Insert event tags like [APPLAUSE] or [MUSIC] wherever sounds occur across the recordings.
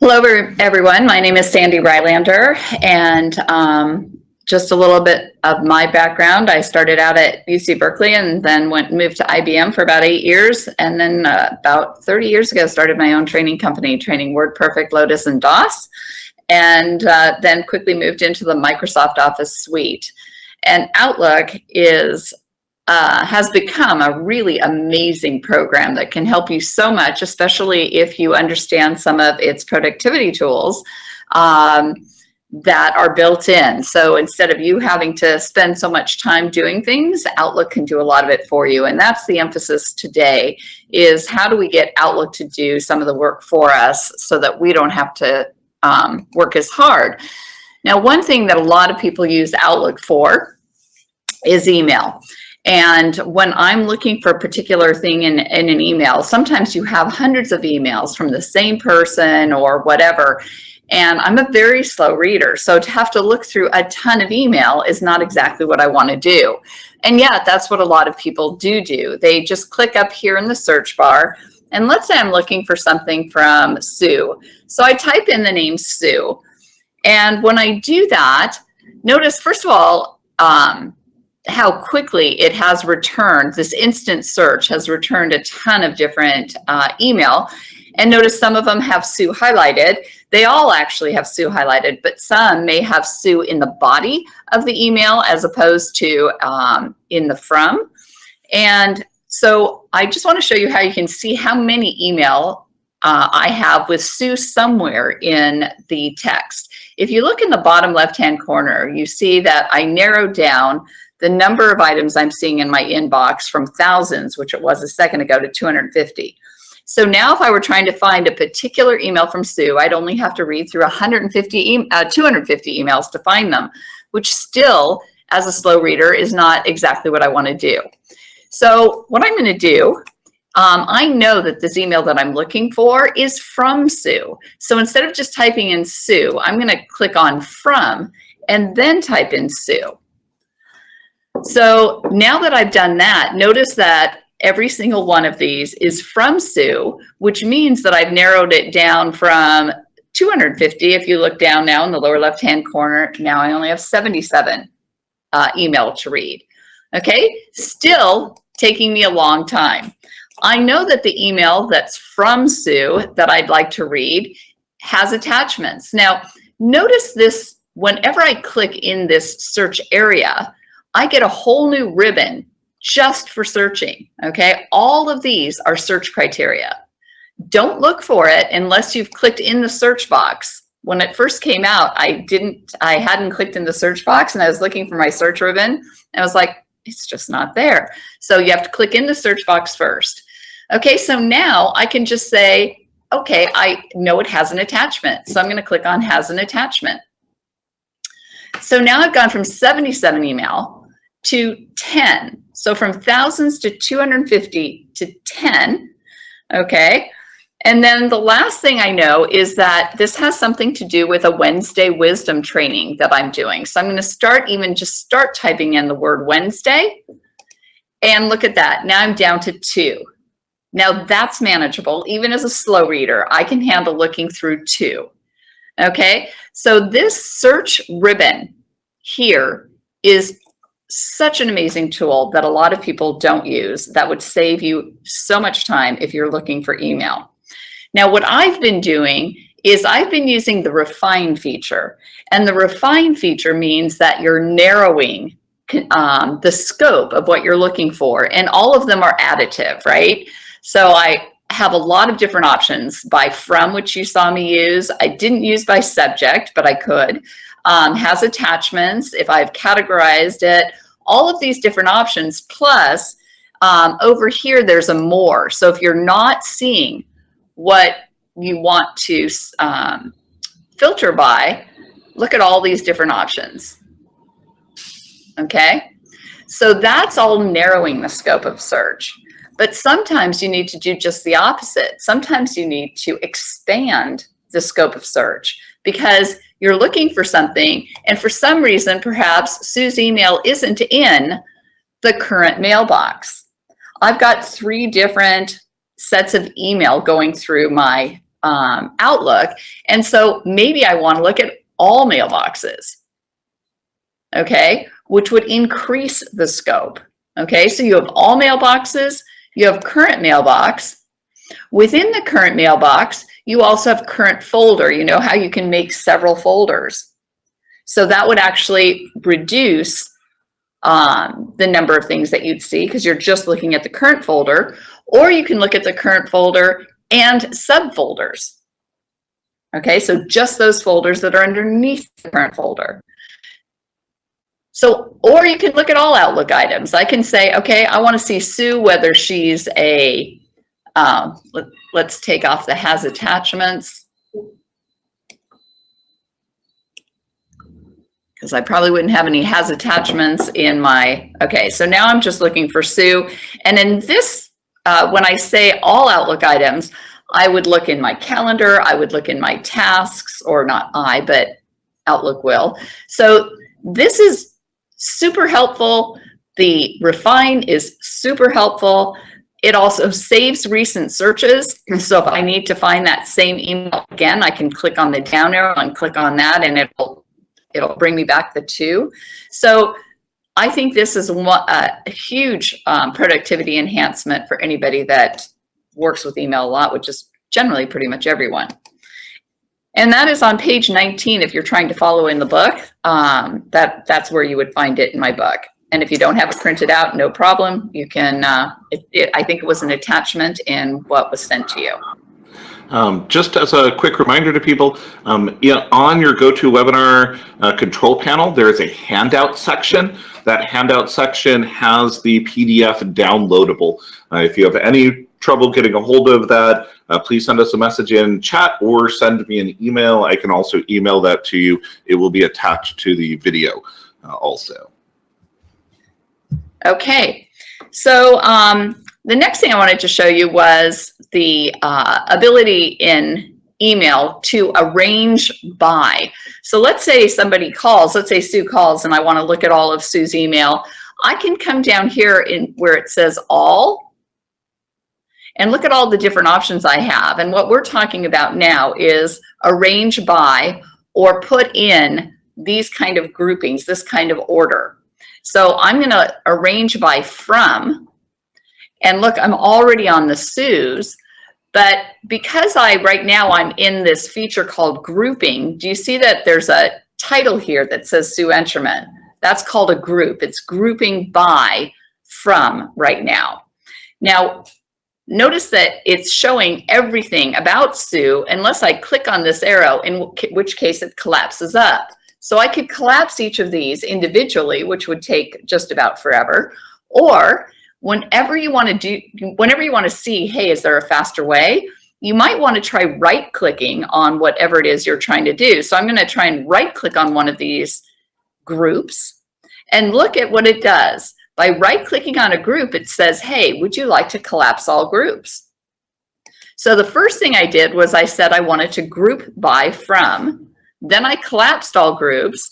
Hello, everyone. My name is Sandy Rylander, and um, just a little bit of my background. I started out at UC Berkeley and then went moved to IBM for about eight years, and then uh, about 30 years ago started my own training company, training WordPerfect, Lotus, and DOS, and uh, then quickly moved into the Microsoft Office suite. And Outlook is uh, has become a really amazing program that can help you so much, especially if you understand some of its productivity tools um, that are built in. So instead of you having to spend so much time doing things, Outlook can do a lot of it for you. And that's the emphasis today is how do we get Outlook to do some of the work for us so that we don't have to um, work as hard. Now, one thing that a lot of people use Outlook for is email. And when I'm looking for a particular thing in, in an email, sometimes you have hundreds of emails from the same person or whatever. And I'm a very slow reader. So to have to look through a ton of email is not exactly what I want to do. And yet that's what a lot of people do do. They just click up here in the search bar. And let's say I'm looking for something from Sue. So I type in the name Sue. And when I do that, notice, first of all, um, how quickly it has returned, this instant search has returned a ton of different uh, email. And notice some of them have Sue highlighted. They all actually have Sue highlighted, but some may have Sue in the body of the email as opposed to um, in the from. And so I just want to show you how you can see how many email uh, I have with Sue somewhere in the text. If you look in the bottom left-hand corner, you see that I narrowed down the number of items I'm seeing in my inbox from thousands, which it was a second ago, to 250. So now if I were trying to find a particular email from Sue, I'd only have to read through 150, e uh, 250 emails to find them, which still, as a slow reader, is not exactly what I want to do. So what I'm going to do, um, I know that this email that I'm looking for is from Sue. So instead of just typing in Sue, I'm going to click on from and then type in Sue. So now that I've done that, notice that every single one of these is from Sue, which means that I've narrowed it down from 250. If you look down now in the lower left-hand corner, now I only have 77 uh, email to read. Okay, still taking me a long time. I know that the email that's from Sue that I'd like to read has attachments. Now, notice this, whenever I click in this search area, I get a whole new ribbon just for searching, okay? All of these are search criteria. Don't look for it unless you've clicked in the search box. When it first came out, I didn't, I hadn't clicked in the search box and I was looking for my search ribbon. And I was like, it's just not there. So you have to click in the search box first. Okay, so now I can just say, okay, I know it has an attachment. So I'm gonna click on has an attachment. So now I've gone from 77 email to 10. So from thousands to 250 to 10, okay? And then the last thing I know is that this has something to do with a Wednesday wisdom training that I'm doing. So I'm gonna start even just start typing in the word Wednesday and look at that. Now I'm down to two. Now that's manageable. Even as a slow reader, I can handle looking through two. Okay, so this search ribbon here is such an amazing tool that a lot of people don't use that would save you so much time if you're looking for email. Now, what I've been doing is I've been using the refine feature and the refine feature means that you're narrowing um, the scope of what you're looking for and all of them are additive, right? So I have a lot of different options by from, which you saw me use. I didn't use by subject, but I could. Um, has attachments, if I've categorized it, all of these different options, plus um, over here, there's a more. So if you're not seeing what you want to um, filter by, look at all these different options. Okay, so that's all narrowing the scope of search. But sometimes you need to do just the opposite. Sometimes you need to expand the scope of search because you're looking for something and for some reason perhaps Sue's email isn't in the current mailbox. I've got three different sets of email going through my um, Outlook. And so maybe I want to look at all mailboxes, okay, which would increase the scope. Okay, so you have all mailboxes, you have current mailbox. Within the current mailbox, you also have current folder. You know how you can make several folders. So that would actually reduce um, the number of things that you'd see because you're just looking at the current folder, or you can look at the current folder and subfolders. Okay, so just those folders that are underneath the current folder. So, or you can look at all Outlook items. I can say, okay, I want to see Sue, whether she's a, um, let, let's take off the has attachments. Because I probably wouldn't have any has attachments in my, okay, so now I'm just looking for Sue. And in this, uh, when I say all Outlook items, I would look in my calendar, I would look in my tasks, or not I, but Outlook will. So this is super helpful. The refine is super helpful. It also saves recent searches. So if I need to find that same email again, I can click on the down arrow and click on that and it'll, it'll bring me back the two. So I think this is a huge um, productivity enhancement for anybody that works with email a lot, which is generally pretty much everyone. And that is on page 19 if you're trying to follow in the book. Um, that, that's where you would find it in my book. And if you don't have it printed out, no problem. You can, uh, it, it, I think it was an attachment in what was sent to you. Um, just as a quick reminder to people, um, on your GoToWebinar uh, control panel, there is a handout section. That handout section has the PDF downloadable. Uh, if you have any trouble getting a hold of that, uh, please send us a message in chat or send me an email. I can also email that to you. It will be attached to the video uh, also. Okay, so um, the next thing I wanted to show you was the uh, ability in email to arrange by. So let's say somebody calls, let's say Sue calls and I want to look at all of Sue's email. I can come down here in where it says all and look at all the different options I have. And what we're talking about now is arrange by or put in these kind of groupings, this kind of order. So I'm going to arrange by from. And look, I'm already on the Sue's. But because I, right now, I'm in this feature called grouping, do you see that there's a title here that says Sue Enterman? That's called a group. It's grouping by from right now. Now, notice that it's showing everything about Sue unless I click on this arrow, in which case it collapses up. So I could collapse each of these individually, which would take just about forever. Or whenever you want to do, whenever you want to see, hey, is there a faster way? You might want to try right clicking on whatever it is you're trying to do. So I'm going to try and right click on one of these groups and look at what it does. By right-clicking on a group, it says, hey, would you like to collapse all groups? So the first thing I did was I said I wanted to group by from. Then I collapsed all groups.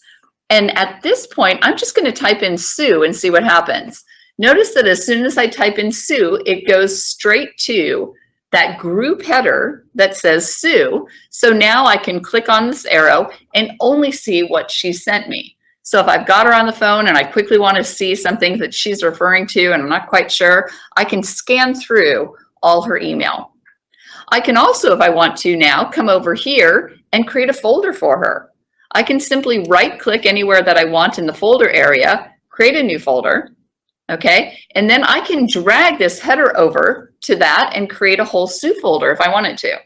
And at this point, I'm just going to type in Sue and see what happens. Notice that as soon as I type in Sue, it goes straight to that group header that says Sue. So now I can click on this arrow and only see what she sent me. So if I've got her on the phone and I quickly want to see something that she's referring to and I'm not quite sure, I can scan through all her email. I can also, if I want to now, come over here and create a folder for her. I can simply right click anywhere that I want in the folder area, create a new folder, okay? And then I can drag this header over to that and create a whole Sue folder if I wanted to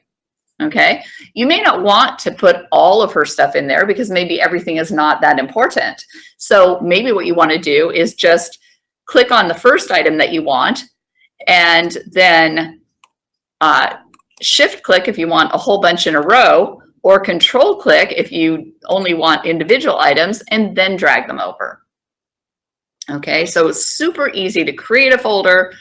okay? You may not want to put all of her stuff in there because maybe everything is not that important. So maybe what you want to do is just click on the first item that you want and then uh, shift click if you want a whole bunch in a row or control click if you only want individual items and then drag them over. Okay, so it's super easy to create a folder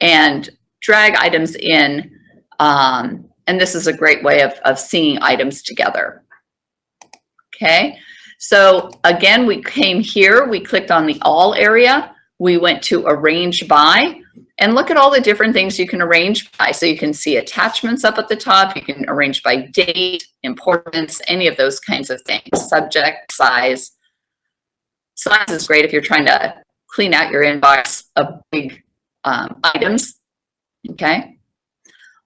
and drag items in um, and this is a great way of, of seeing items together. Okay, so again, we came here, we clicked on the all area, we went to arrange by, and look at all the different things you can arrange by. So you can see attachments up at the top, you can arrange by date, importance, any of those kinds of things, subject, size. Size is great if you're trying to clean out your inbox of big um, items, okay?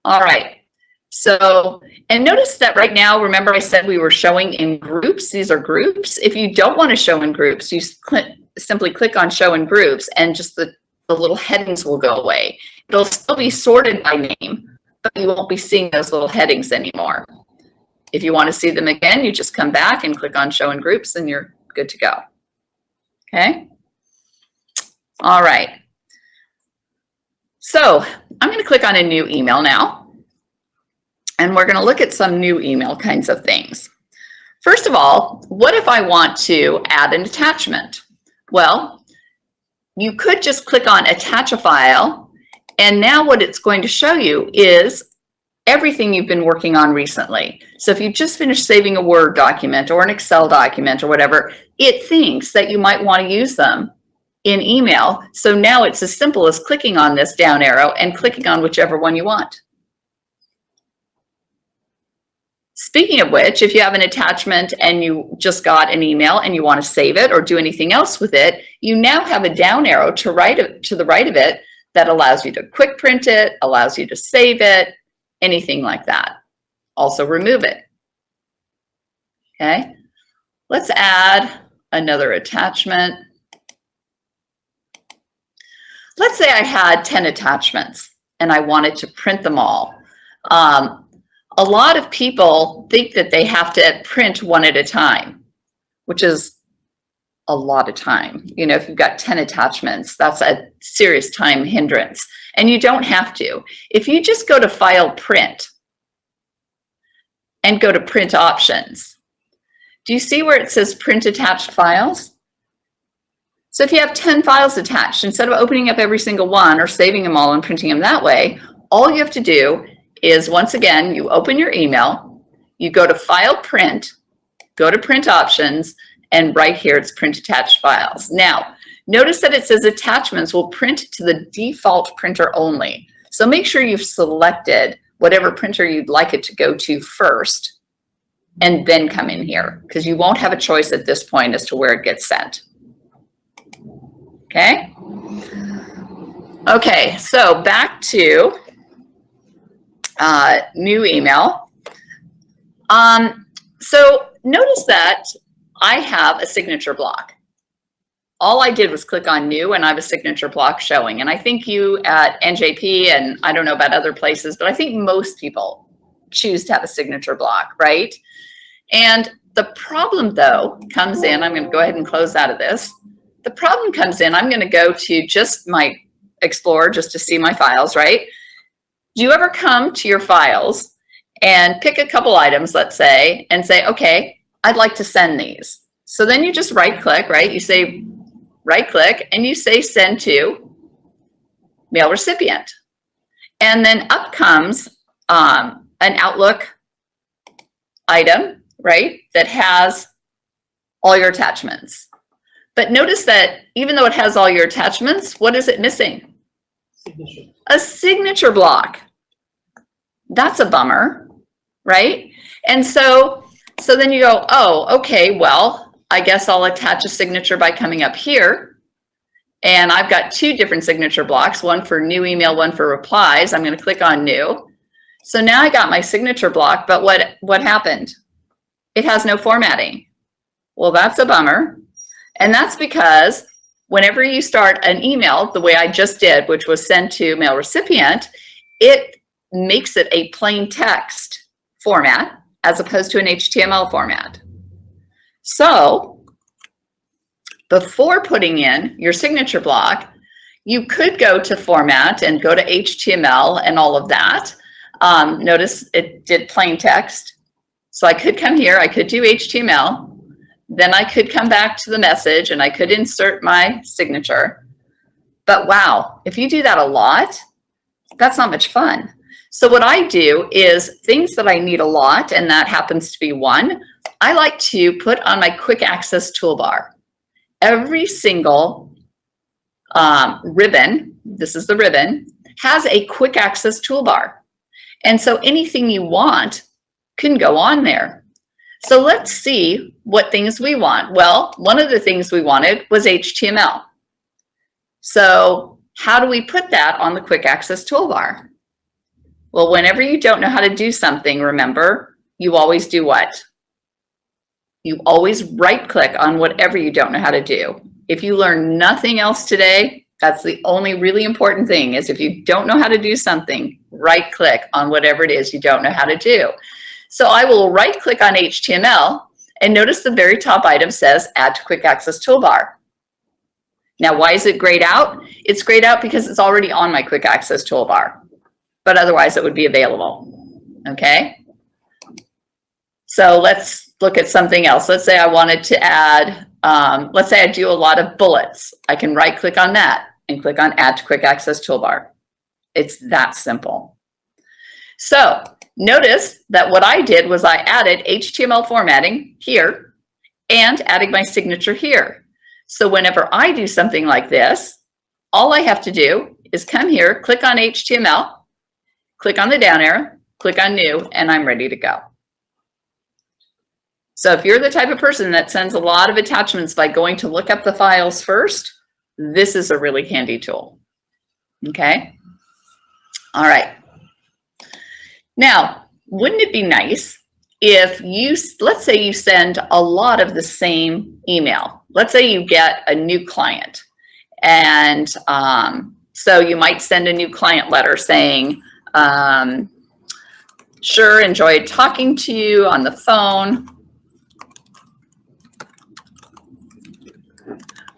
All right, so, and notice that right now, remember I said we were showing in groups, these are groups. If you don't want to show in groups, you simply click on show in groups and just the the little headings will go away. It'll still be sorted by name, but you won't be seeing those little headings anymore. If you want to see them again, you just come back and click on show in groups and you're good to go. Okay. All right. So I'm going to click on a new email now. And we're going to look at some new email kinds of things. First of all, what if I want to add an attachment? Well, you could just click on attach a file and now what it's going to show you is everything you've been working on recently. So if you just finished saving a Word document or an Excel document or whatever, it thinks that you might want to use them in email. So now it's as simple as clicking on this down arrow and clicking on whichever one you want. Speaking of which, if you have an attachment and you just got an email and you want to save it or do anything else with it, you now have a down arrow to right to the right of it that allows you to quick print it, allows you to save it, anything like that. Also remove it. Okay, let's add another attachment. Let's say I had 10 attachments and I wanted to print them all. Um, a lot of people think that they have to print one at a time, which is a lot of time. You know, if you've got 10 attachments, that's a serious time hindrance. And you don't have to. If you just go to File Print and go to Print Options, do you see where it says Print Attached Files? So if you have 10 files attached, instead of opening up every single one or saving them all and printing them that way, all you have to do is once again, you open your email, you go to File Print, go to Print Options, and right here it's Print Attached Files. Now, notice that it says attachments will print to the default printer only. So make sure you've selected whatever printer you'd like it to go to first and then come in here because you won't have a choice at this point as to where it gets sent. Okay. Okay, so back to uh, new email. Um, so notice that I have a signature block. All I did was click on new and I have a signature block showing. And I think you at NJP and I don't know about other places, but I think most people choose to have a signature block, right? And the problem though comes in, I'm gonna go ahead and close out of this. The problem comes in, I'm gonna go to just my Explorer just to see my files, right? Do you ever come to your files and pick a couple items, let's say, and say, okay, I'd like to send these. So then you just right click, right? You say right click and you say send to mail recipient. And then up comes um, an Outlook item, right? That has all your attachments. But notice that even though it has all your attachments, what is it missing? Signature. A signature block. That's a bummer, right? And so, so then you go, oh, okay, well, I guess I'll attach a signature by coming up here. And I've got two different signature blocks, one for new email, one for replies. I'm going to click on new. So now I got my signature block, but what, what happened? It has no formatting. Well, that's a bummer. And that's because whenever you start an email, the way I just did, which was sent to mail recipient, it makes it a plain text format as opposed to an HTML format. So before putting in your signature block, you could go to format and go to HTML and all of that. Um, notice it did plain text. So I could come here, I could do HTML, then I could come back to the message and I could insert my signature. But wow, if you do that a lot, that's not much fun. So what I do is things that I need a lot, and that happens to be one, I like to put on my quick access toolbar. Every single um, ribbon this is the ribbon, has a quick access toolbar. And so anything you want can go on there. So let's see what things we want. Well, one of the things we wanted was HTML. So how do we put that on the quick access toolbar? Well, whenever you don't know how to do something, remember, you always do what? You always right click on whatever you don't know how to do. If you learn nothing else today, that's the only really important thing is if you don't know how to do something, right click on whatever it is you don't know how to do. So I will right click on HTML and notice the very top item says add to quick access toolbar. Now, why is it grayed out? It's grayed out because it's already on my quick access toolbar, but otherwise it would be available. Okay. So let's look at something else. Let's say I wanted to add, um, let's say I do a lot of bullets. I can right click on that and click on add to quick access toolbar. It's that simple. So notice that what I did was I added HTML formatting here and adding my signature here. So whenever I do something like this, all I have to do is come here, click on HTML, click on the down arrow, click on new, and I'm ready to go. So if you're the type of person that sends a lot of attachments by going to look up the files first, this is a really handy tool. Okay. All right. Now, wouldn't it be nice if you, let's say you send a lot of the same email. Let's say you get a new client. And um, so you might send a new client letter saying, um, sure, enjoyed talking to you on the phone.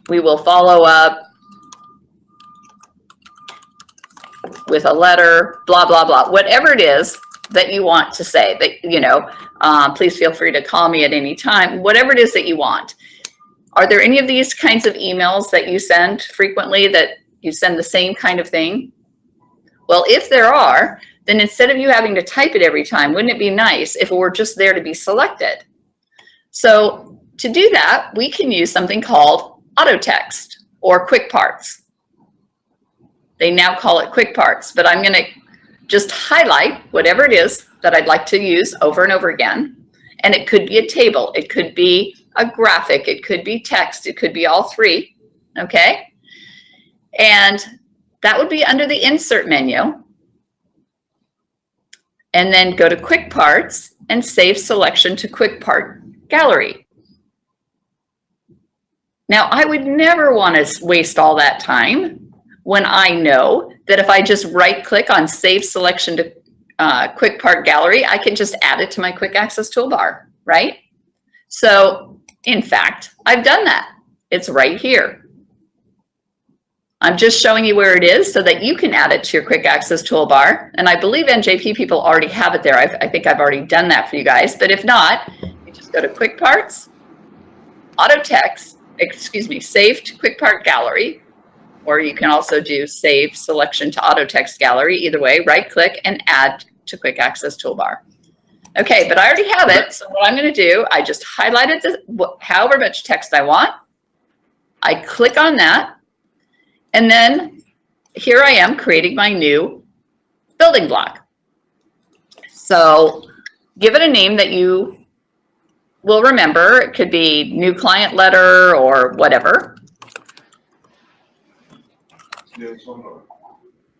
We will follow up with a letter, blah, blah, blah, whatever it is that you want to say that, you know, um, please feel free to call me at any time, whatever it is that you want. Are there any of these kinds of emails that you send frequently that you send the same kind of thing? Well, if there are, then instead of you having to type it every time, wouldn't it be nice if it were just there to be selected? So to do that, we can use something called auto text or quick parts. They now call it quick parts, but I'm going to just highlight whatever it is that I'd like to use over and over again. And it could be a table, it could be a graphic, it could be text, it could be all three, okay? And that would be under the insert menu. And then go to quick parts and save selection to quick part gallery. Now I would never want to waste all that time when I know that if I just right click on save selection to uh, quick part gallery, I can just add it to my quick access toolbar, right? So in fact, I've done that. It's right here. I'm just showing you where it is so that you can add it to your quick access toolbar. And I believe NJP people already have it there. I've, i think I've already done that for you guys. But if not, you just go to quick parts, auto text, excuse me, saved quick part gallery, or you can also do save selection to auto text gallery. Either way, right click and add to quick access toolbar. Okay, but I already have it. So what I'm going to do, I just highlighted the, however much text I want. I click on that. And then here I am creating my new building block. So give it a name that you will remember. It could be new client letter or whatever.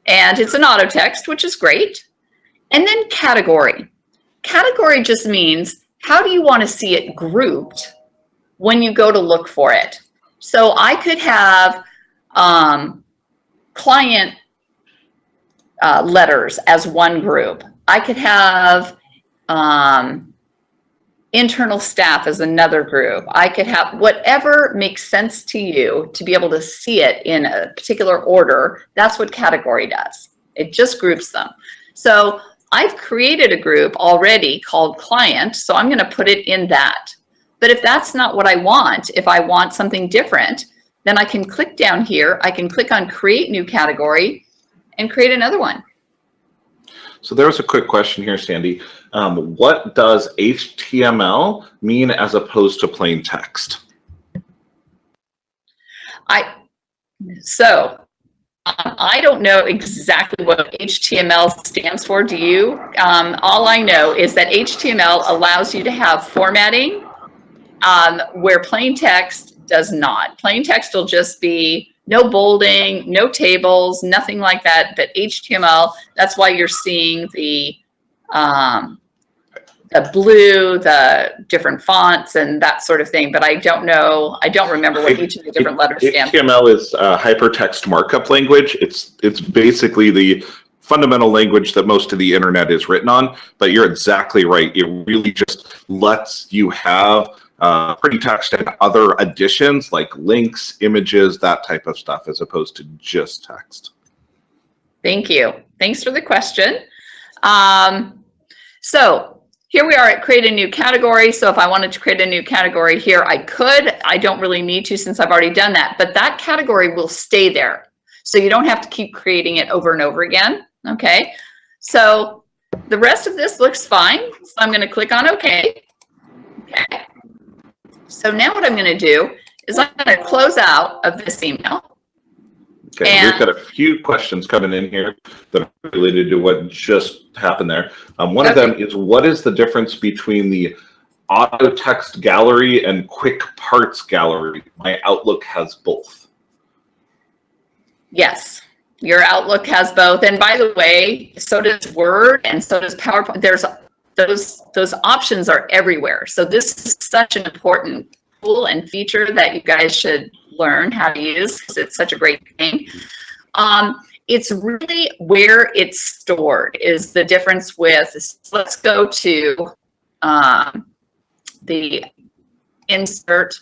And it's an auto text, which is great. And then category. Category just means how do you want to see it grouped when you go to look for it? So I could have um, client uh, letters as one group. I could have um, internal staff as another group. I could have whatever makes sense to you to be able to see it in a particular order. That's what category does. It just groups them. So I've created a group already called client, so I'm gonna put it in that. But if that's not what I want, if I want something different, then I can click down here, I can click on create new category and create another one. So there was a quick question here, Sandy. Um, what does HTML mean as opposed to plain text? I so I don't know exactly what HTML stands for. Do you? Um, all I know is that HTML allows you to have formatting um, where plain text does not. Plain text will just be no bolding, no tables, nothing like that. But HTML, that's why you're seeing the um, the blue, the different fonts and that sort of thing. But I don't know, I don't remember what each of the different letters stand for. HTML is uh, hypertext markup language. It's it's basically the fundamental language that most of the internet is written on. But you're exactly right. It really just lets you have uh, pretty text and other additions like links, images, that type of stuff, as opposed to just text. Thank you. Thanks for the question. Um, so here we are at create a new category. So if I wanted to create a new category here, I could. I don't really need to since I've already done that, but that category will stay there. So you don't have to keep creating it over and over again. Okay. So the rest of this looks fine. So I'm going to click on OK. Okay. So now what I'm going to do is I'm going to close out of this email. Okay, And- we've got a few questions coming in here that are related to what just happened there. Um, one of them is what is the difference between the auto text gallery and quick parts gallery? My Outlook has both. Yes, your Outlook has both. And by the way, so does Word and so does PowerPoint. There's those those options are everywhere. So this is such an important tool and feature that you guys should learn how to use because it's such a great thing. Um, it's really where it's stored is the difference with, let's go to um, the insert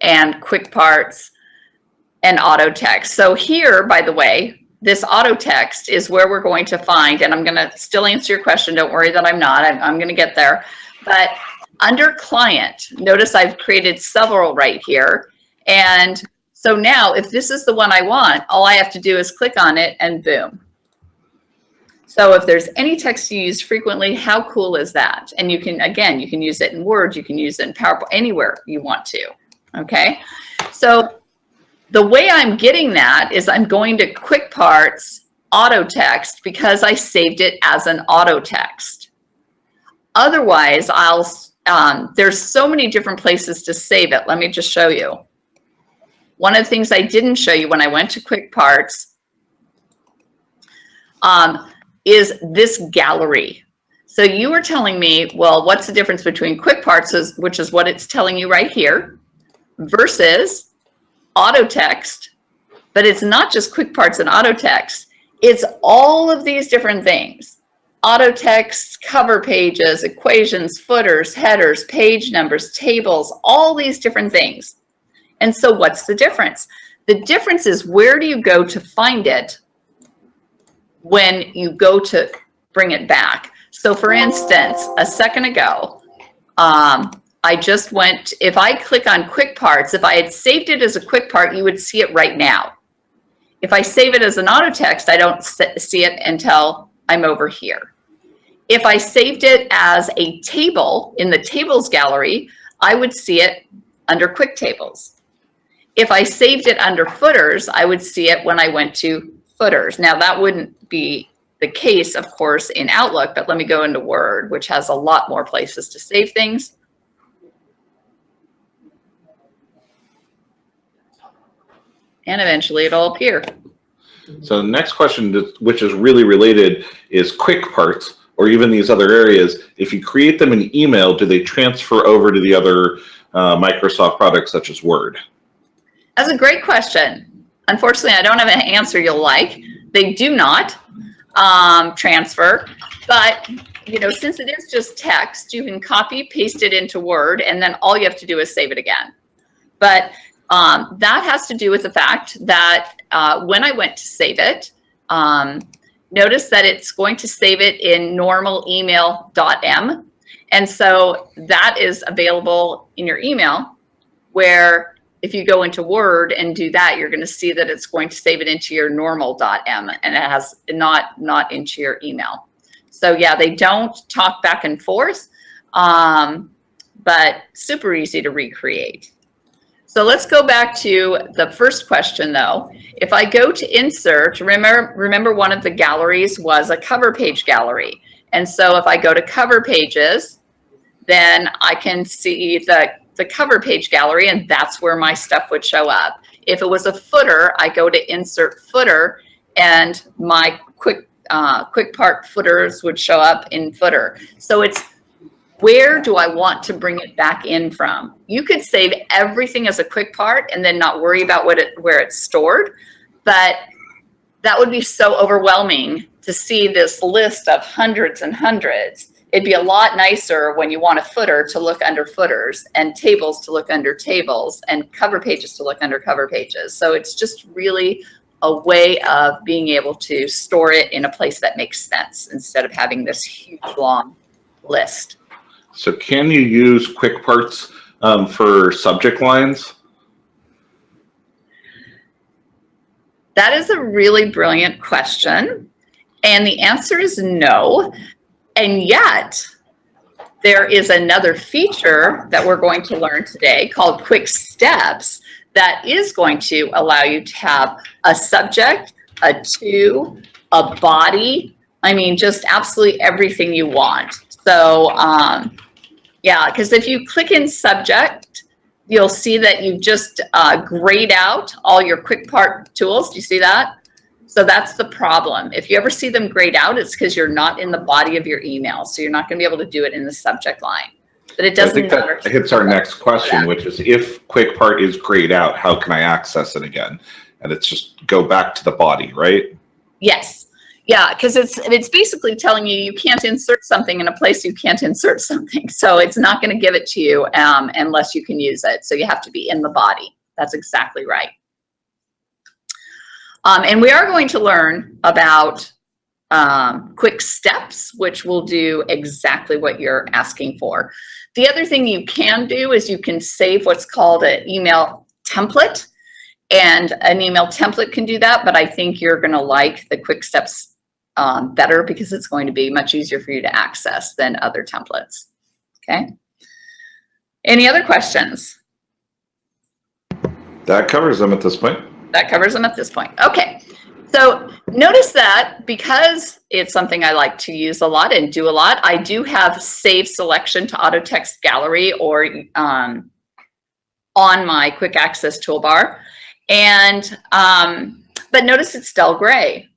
and quick parts and auto text. So here, by the way, this auto text is where we're going to find, and I'm going to still answer your question. Don't worry that I'm not. I'm, I'm going to get there. But under client, notice I've created several right here. And so now if this is the one I want, all I have to do is click on it and boom. So if there's any text you use frequently, how cool is that? And you can, again, you can use it in Word, you can use it in PowerPoint, anywhere you want to, okay? So the way I'm getting that is I'm going to Quick Parts Auto Text because I saved it as an auto text. Otherwise, I'll, um, there's so many different places to save it. Let me just show you. One of the things I didn't show you when I went to Quick Parts um, is this gallery. So you were telling me, well, what's the difference between Quick Parts, is, which is what it's telling you right here, versus auto text, but it's not just quick parts and auto text. It's all of these different things. Auto text, cover pages, equations, footers, headers, page numbers, tables, all these different things. And so what's the difference? The difference is where do you go to find it when you go to bring it back? So for instance, a second ago, um, I just went, if I click on quick parts, if I had saved it as a quick part, you would see it right now. If I save it as an auto text, I don't see it until I'm over here. If I saved it as a table in the tables gallery, I would see it under quick tables. If I saved it under footers, I would see it when I went to footers. Now that wouldn't be the case, of course, in Outlook, but let me go into Word, which has a lot more places to save things. And eventually it'll appear. So the next question, which is really related, is quick parts or even these other areas. If you create them in email, do they transfer over to the other uh, Microsoft products such as Word? That's a great question. Unfortunately, I don't have an answer you'll like. They do not um, transfer, but you know, since it is just text, you can copy, paste it into Word, and then all you have to do is save it again. But um, that has to do with the fact that uh, when I went to save it, um, notice that it's going to save it in normal email.m. And so that is available in your email where if you go into Word and do that, you're going to see that it's going to save it into your normal.m and it has not, not into your email. So yeah, they don't talk back and forth, um, but super easy to recreate. So let's go back to the first question though. If I go to insert, remember, remember one of the galleries was a cover page gallery. And so if I go to cover pages, then I can see the, the cover page gallery and that's where my stuff would show up. If it was a footer, I go to insert footer and my quick, uh, quick part footers would show up in footer. So it's where do I want to bring it back in from? You could save everything as a quick part and then not worry about what it, where it's stored, but that would be so overwhelming to see this list of hundreds and hundreds. It'd be a lot nicer when you want a footer to look under footers and tables to look under tables and cover pages to look under cover pages. So it's just really a way of being able to store it in a place that makes sense instead of having this huge long list. So can you use quick parts um, for subject lines? That is a really brilliant question. And the answer is no. And yet, there is another feature that we're going to learn today called Quick Steps that is going to allow you to have a subject, a to, a body, I mean, just absolutely everything you want. So um, yeah, because if you click in subject, you'll see that you've just uh, grayed out all your quick part tools. Do you see that? So that's the problem. If you ever see them grayed out, it's because you're not in the body of your email. So you're not going to be able to do it in the subject line. But it doesn't I think matter. that hits our next question, which is if quick part is grayed out, how can I access it again? And it's just go back to the body, right? Yes. Yeah, because it's it's basically telling you you can't insert something in a place you can't insert [LAUGHS] something. So it's not going to give it to you um, unless you can use it. So you have to be in the body. That's exactly right. Um, and we are going to learn about um, quick steps, which will do exactly what you're asking for. The other thing you can do is you can save what's called an email template. And an email template can do that, but I think you're going to like the quick steps um, better because it's going to be much easier for you to access than other templates. Okay. Any other questions? That covers them at this point. That covers them at this point. Okay. So notice that because it's something I like to use a lot and do a lot, I do have save selection to auto text gallery or um, on my quick access toolbar. And, um, but notice it's dull gray.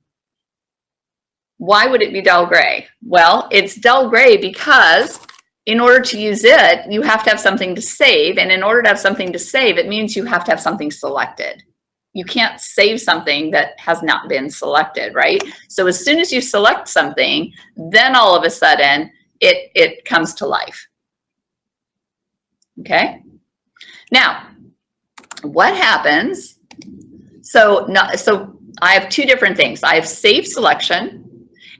Why would it be dull gray? Well, it's dull gray because in order to use it, you have to have something to save. And in order to have something to save, it means you have to have something selected. You can't save something that has not been selected, right? So as soon as you select something, then all of a sudden it, it comes to life. Okay? Now, what happens? So, not, so I have two different things. I have save selection,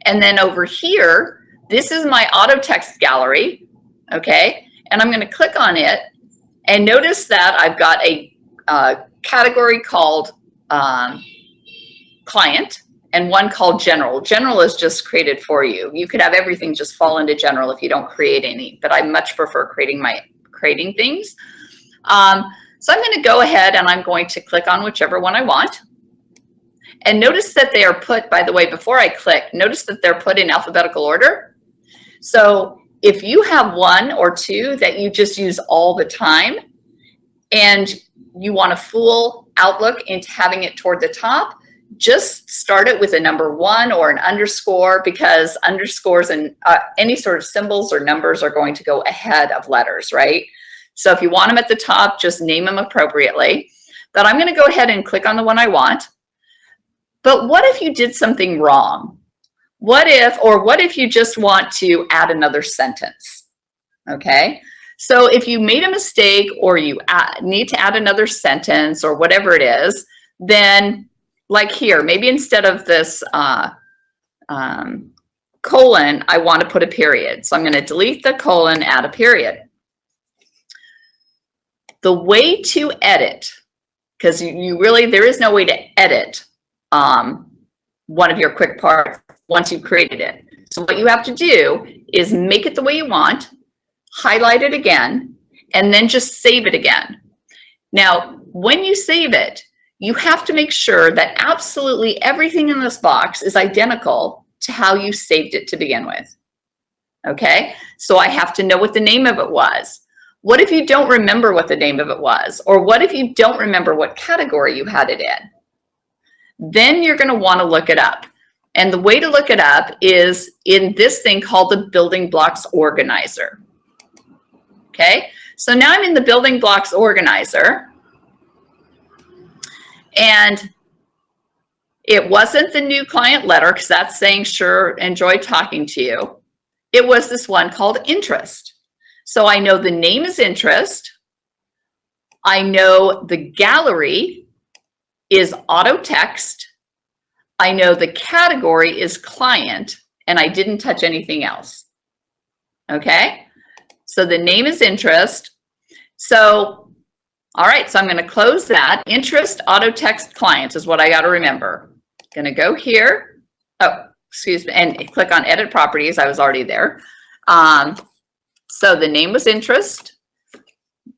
and then over here, this is my auto text gallery, okay? And I'm gonna click on it and notice that I've got a uh, category called um, client and one called general. General is just created for you. You could have everything just fall into general if you don't create any, but I much prefer creating my creating things. Um, so I'm gonna go ahead and I'm going to click on whichever one I want. And notice that they are put, by the way, before I click, notice that they're put in alphabetical order. So if you have one or two that you just use all the time and you want a fool outlook into having it toward the top, just start it with a number one or an underscore because underscores and uh, any sort of symbols or numbers are going to go ahead of letters, right? So if you want them at the top, just name them appropriately. But I'm going to go ahead and click on the one I want. But what if you did something wrong? What if, or what if you just want to add another sentence? Okay. So if you made a mistake or you add, need to add another sentence or whatever it is, then like here, maybe instead of this uh, um, colon, I want to put a period. So I'm going to delete the colon, add a period. The way to edit, because you, you really, there is no way to edit um, one of your quick parts once you've created it. So what you have to do is make it the way you want, highlight it again, and then just save it again. Now, when you save it, you have to make sure that absolutely everything in this box is identical to how you saved it to begin with. Okay, so I have to know what the name of it was. What if you don't remember what the name of it was? Or what if you don't remember what category you had it in? Then you're gonna wanna look it up. And the way to look it up is in this thing called the building blocks organizer. Okay, so now I'm in the building blocks organizer. And it wasn't the new client letter because that's saying, sure, enjoy talking to you. It was this one called interest. So I know the name is interest. I know the gallery is auto text. I know the category is client and I didn't touch anything else. Okay, so the name is interest. So, all right, so I'm going to close that. Interest auto text client is what I got to remember. Going to go here. Oh, excuse me, and click on edit properties. I was already there. Um, so the name was interest,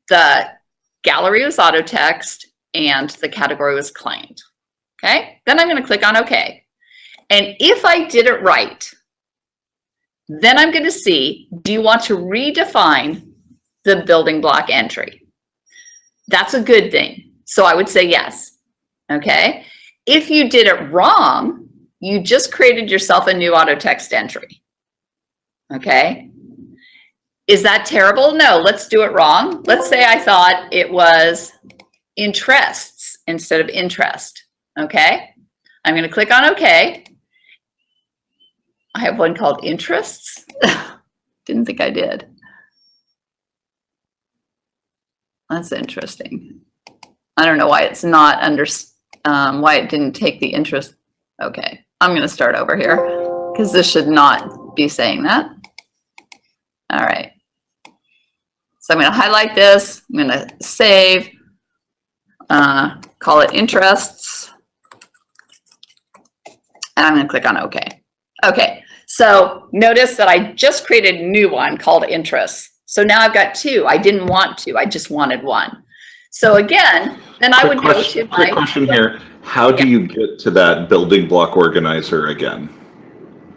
the gallery was auto text, and the category was claimed. Okay, then I'm going to click on OK. And if I did it right, then I'm going to see, do you want to redefine the building block entry? That's a good thing. So I would say yes. Okay. If you did it wrong, you just created yourself a new auto text entry. Okay. Is that terrible? No, let's do it wrong. Let's say I thought it was interests instead of interest. Okay. I'm going to click on OK. I have one called interests. [LAUGHS] Didn't think I did. That's interesting. I don't know why it's not under, um, why it didn't take the interest. Okay, I'm going to start over here because this should not be saying that. All right. So I'm going to highlight this. I'm going to save, uh, call it interests. And I'm going to click on OK. Okay, so notice that I just created a new one called interests. So now I've got two. I didn't want to, I just wanted one. So again, then I Quick would go question, to quick my, question here. How do you get to that building block organizer again?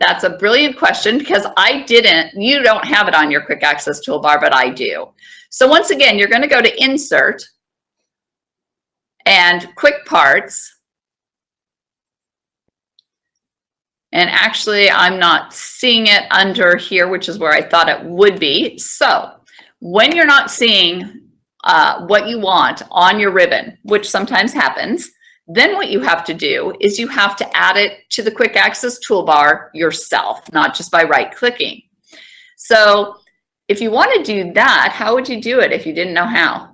that's a brilliant question because I didn't, you don't have it on your quick access toolbar, but I do. So once again, you're gonna go to insert and quick parts. And actually, I'm not seeing it under here, which is where I thought it would be. So when you're not seeing uh, what you want on your ribbon, which sometimes happens, then what you have to do is you have to add it to the quick access toolbar yourself, not just by right clicking. So if you want to do that, how would you do it if you didn't know how?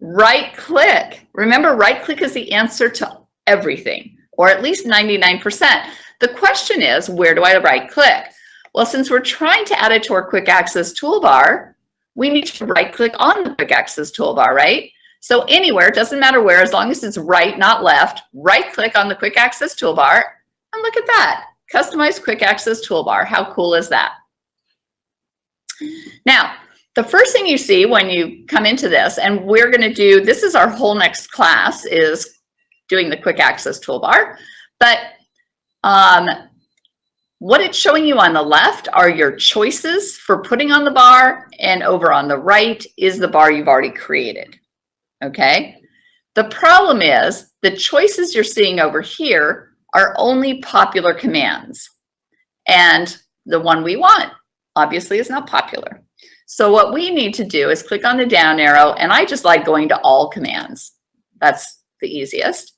Right click. Remember, right click is the answer to everything, or at least 99%. The question is, where do I right click? Well, since we're trying to add it to our quick access toolbar, we need to right click on the quick access toolbar, right? So anywhere, doesn't matter where, as long as it's right, not left, right click on the quick access toolbar and look at that. Customize quick access toolbar. How cool is that? Now, the first thing you see when you come into this, and we're gonna do, this is our whole next class is doing the quick access toolbar, but um, what it's showing you on the left are your choices for putting on the bar and over on the right is the bar you've already created okay? The problem is the choices you're seeing over here are only popular commands. And the one we want obviously is not popular. So what we need to do is click on the down arrow and I just like going to all commands. That's the easiest.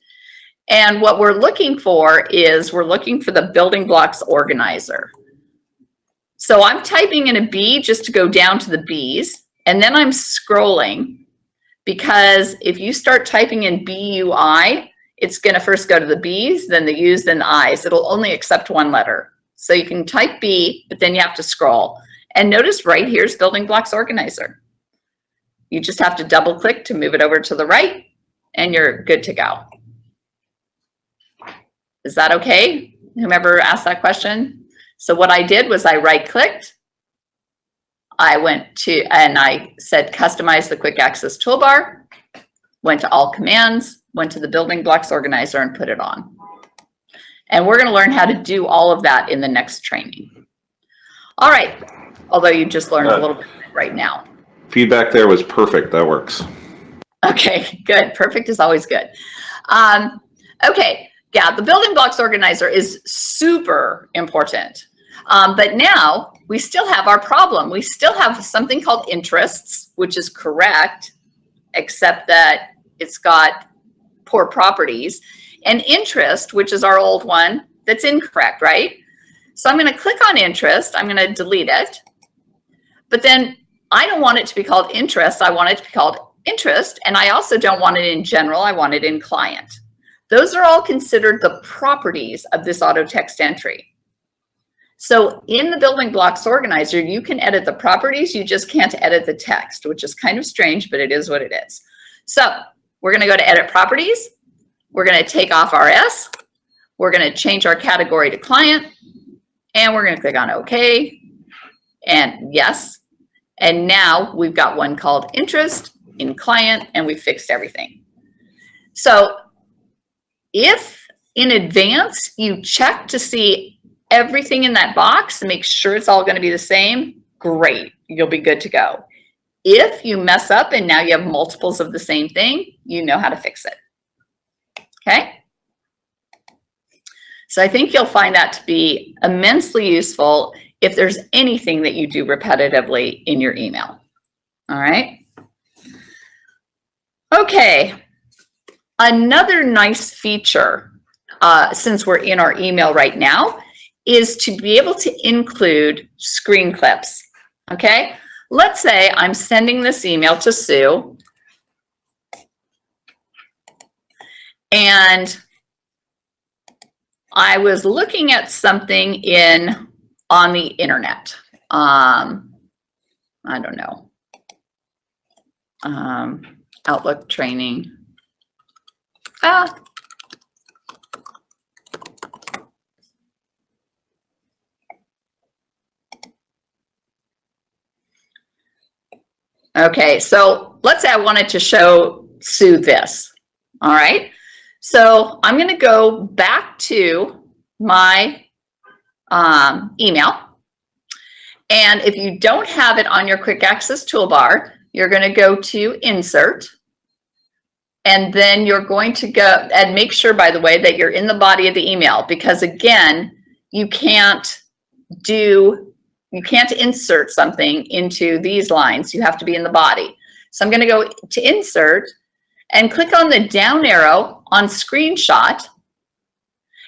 And what we're looking for is we're looking for the building blocks organizer. So I'm typing in a B just to go down to the B's and then I'm scrolling because if you start typing in BUI, it's going to first go to the B's, then the U's, then the I's. It'll only accept one letter. So you can type B, but then you have to scroll. And notice right here's Building Blocks Organizer. You just have to double click to move it over to the right and you're good to go. Is that okay? Whomever asked that question? So what I did was I right clicked. I went to, and I said, customize the quick access toolbar, went to all commands, went to the building blocks organizer and put it on. And we're gonna learn how to do all of that in the next training. All right, although you just learned a little bit right now. Feedback there was perfect. That works. Okay, good. Perfect is always good. Um, okay, yeah, the building blocks organizer is super important. Um, but now we still have our problem. We still have something called interests, which is correct, except that it's got poor properties. And interest, which is our old one, that's incorrect, right? So I'm going to click on interest. I'm going to delete it. But then I don't want it to be called interest. I want it to be called interest. And I also don't want it in general. I want it in client. Those are all considered the properties of this auto text entry. So in the building blocks organizer, you can edit the properties. You just can't edit the text, which is kind of strange, but it is what it is. So we're going to go to edit properties. We're going to take off our S. We're going to change our category to client. And we're going to click on OK and yes. And now we've got one called interest in client and we fixed everything. So if in advance you check to see everything in that box and make sure it's all going to be the same, great, you'll be good to go. If you mess up and now you have multiples of the same thing, you know how to fix it. Okay? So I think you'll find that to be immensely useful if there's anything that you do repetitively in your email. All right. Okay. Another nice feature, uh, since we're in our email right now, is to be able to include screen clips. Okay. Let's say I'm sending this email to Sue and I was looking at something in on the internet. Um, I don't know. Um, Outlook training. Ah. Okay, so let's say I wanted to show Sue this. All right. So I'm going to go back to my um, email. And if you don't have it on your quick access toolbar, you're going to go to insert. And then you're going to go and make sure, by the way, that you're in the body of the email because again, you can't do, you can't insert something into these lines. You have to be in the body. So I'm going to go to insert and click on the down arrow on screenshot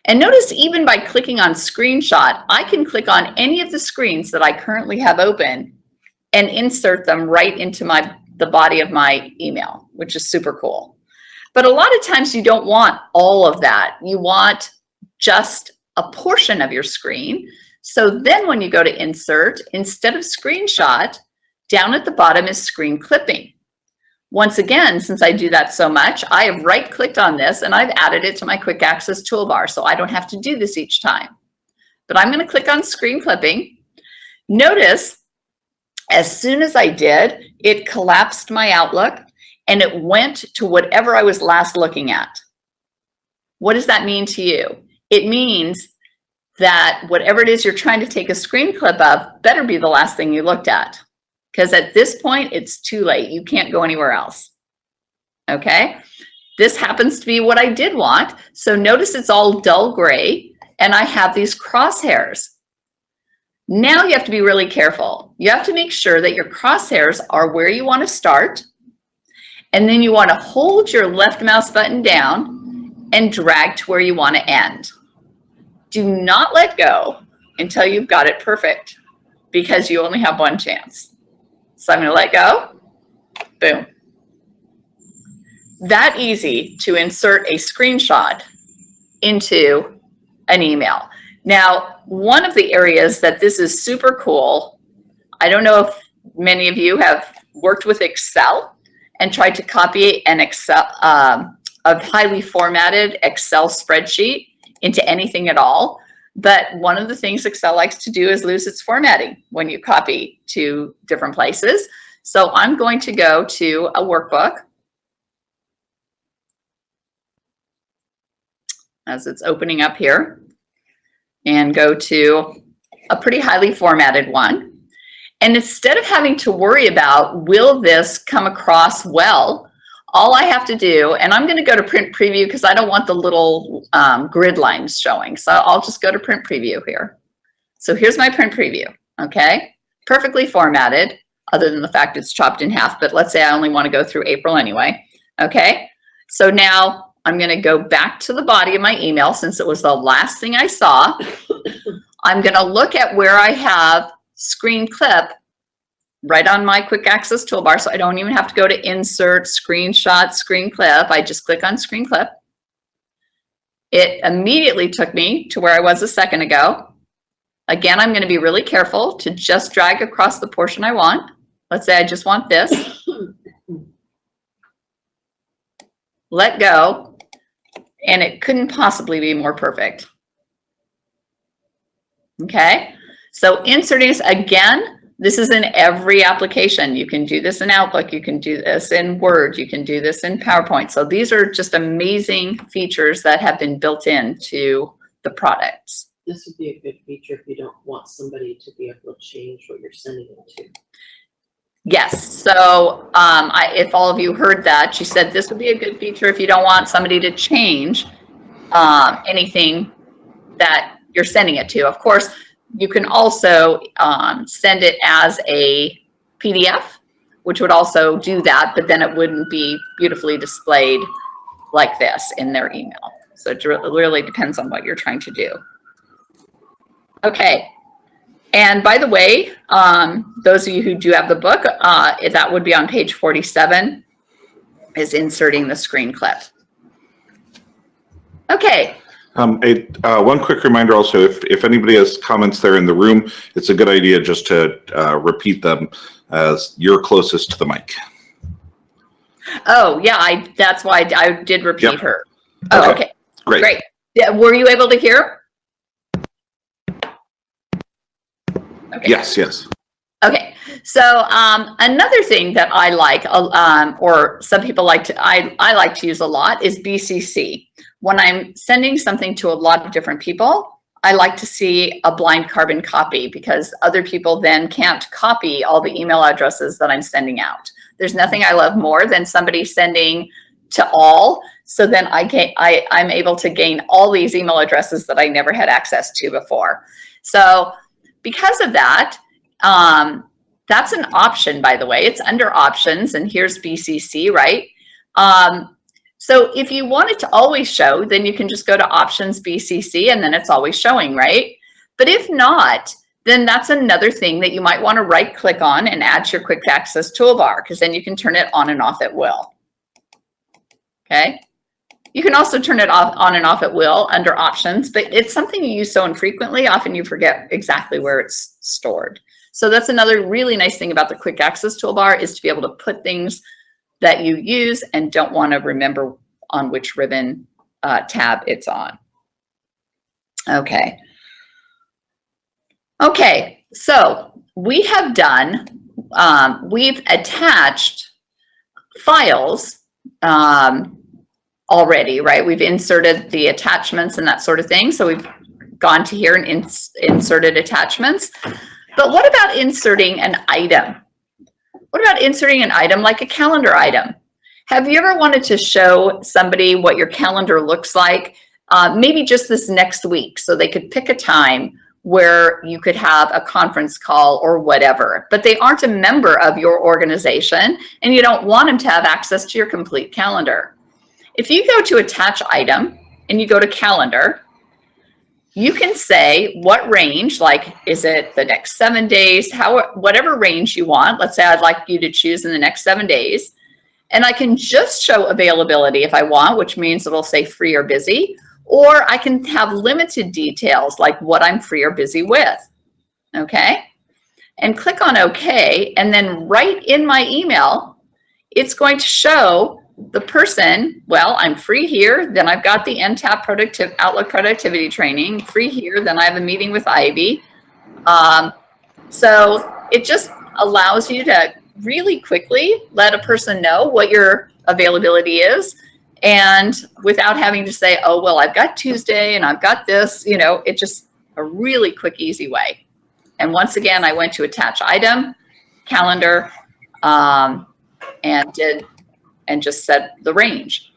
and notice even by clicking on screenshot, I can click on any of the screens that I currently have open and insert them right into my the body of my email, which is super cool. But a lot of times you don't want all of that. You want just a portion of your screen. So then when you go to insert, instead of screenshot, down at the bottom is screen clipping. Once again, since I do that so much, I have right clicked on this and I've added it to my quick access toolbar so I don't have to do this each time. But I'm gonna click on screen clipping. Notice as soon as I did, it collapsed my Outlook and it went to whatever I was last looking at. What does that mean to you? It means that whatever it is you're trying to take a screen clip of better be the last thing you looked at because at this point, it's too late. You can't go anywhere else. Okay. This happens to be what I did want. So notice it's all dull gray and I have these crosshairs. Now you have to be really careful. You have to make sure that your crosshairs are where you want to start. And then you want to hold your left mouse button down and drag to where you want to end. Do not let go until you've got it perfect because you only have one chance. So I'm to let go. Boom. That easy to insert a screenshot into an email. Now, one of the areas that this is super cool, I don't know if many of you have worked with Excel and tried to copy an Excel, um, a highly formatted Excel spreadsheet into anything at all. But one of the things Excel likes to do is lose its formatting when you copy to different places. So I'm going to go to a workbook as it's opening up here and go to a pretty highly formatted one. And instead of having to worry about, will this come across well? All I have to do, and I'm gonna go to print preview because I don't want the little um, grid lines showing. So I'll just go to print preview here. So here's my print preview, okay? Perfectly formatted, other than the fact it's chopped in half, but let's say I only wanna go through April anyway, okay? So now I'm gonna go back to the body of my email since it was the last thing I saw. [LAUGHS] I'm gonna look at where I have screen clip right on my quick access toolbar. So I don't even have to go to insert, screenshot, screen clip. I just click on screen clip. It immediately took me to where I was a second ago. Again, I'm gonna be really careful to just drag across the portion I want. Let's say I just want this. [COUGHS] Let go, and it couldn't possibly be more perfect. Okay, so this again, this is in every application. You can do this in Outlook, you can do this in Word, you can do this in PowerPoint. So these are just amazing features that have been built into the products. This would be a good feature if you don't want somebody to be able to change what you're sending it to. Yes, so um, I, if all of you heard that, she said this would be a good feature if you don't want somebody to change um, anything that you're sending it to. Of course, you can also um, send it as a PDF, which would also do that, but then it wouldn't be beautifully displayed like this in their email. So it really depends on what you're trying to do. Okay. And by the way, um, those of you who do have the book, uh, that would be on page 47, is inserting the screen clip. Okay, Um, a, uh, one quick reminder also, if, if anybody has comments there in the room, it's a good idea just to, uh, repeat them as you're closest to the mic. Oh, yeah, I, that's why I I did repeat Yep. her. Oh, Okay. okay, Great. great. Yeah, were you able to hear? Okay. Yes, yes. Okay, so um, another thing that I like, uh, um, or some people like to, I, I like to use a lot is BCC. When I'm sending something to a lot of different people, I like to see a blind carbon copy because other people then can't copy all the email addresses that I'm sending out. There's nothing I love more than somebody sending to all. So then I can I, I'm able to gain all these email addresses that I never had access to before. So because of that, um, that's an option, by the way. It's under options, and here's BCC, right? Um, so if you want it to always show, then you can just go to options BCC, and then it's always showing, right? But if not, then that's another thing that you might want to right click on and add to your quick access toolbar, because then you can turn it on and off at will. Okay. You can also turn it off on and off at will under options, but it's something you use so infrequently, often you forget exactly where it's stored. So that's another really nice thing about the quick access toolbar is to be able to put things that you use and don't want to remember on which ribbon uh, tab it's on. Okay. Okay, so we have done, um, we've attached files um, already, right? We've inserted the attachments and that sort of thing. So we've gone to here and ins inserted attachments. But what about inserting an item? What about inserting an item like a calendar item? Have you ever wanted to show somebody what your calendar looks like? Uh, maybe just this next week so they could pick a time where you could have a conference call or whatever, but they aren't a member of your organization and you don't want them to have access to your complete calendar. If you go to attach item and you go to calendar, you can say what range, like, is it the next seven days, how, whatever range you want. Let's say I'd like you to choose in the next seven days. And I can just show availability if I want, which means it'll say free or busy, or I can have limited details like what I'm free or busy with, okay? And click on okay, and then right in my email, it's going to show the person, well, I'm free here, then I've got the NTAP productive, Outlook productivity training, free here, then I have a meeting with Ivy. Um, so it just allows you to really quickly let a person know what your availability is and without having to say, oh, well, I've got Tuesday and I've got this, you know, it just a really quick, easy way. And once again, I went to attach item, calendar, um, and did, and just set the range.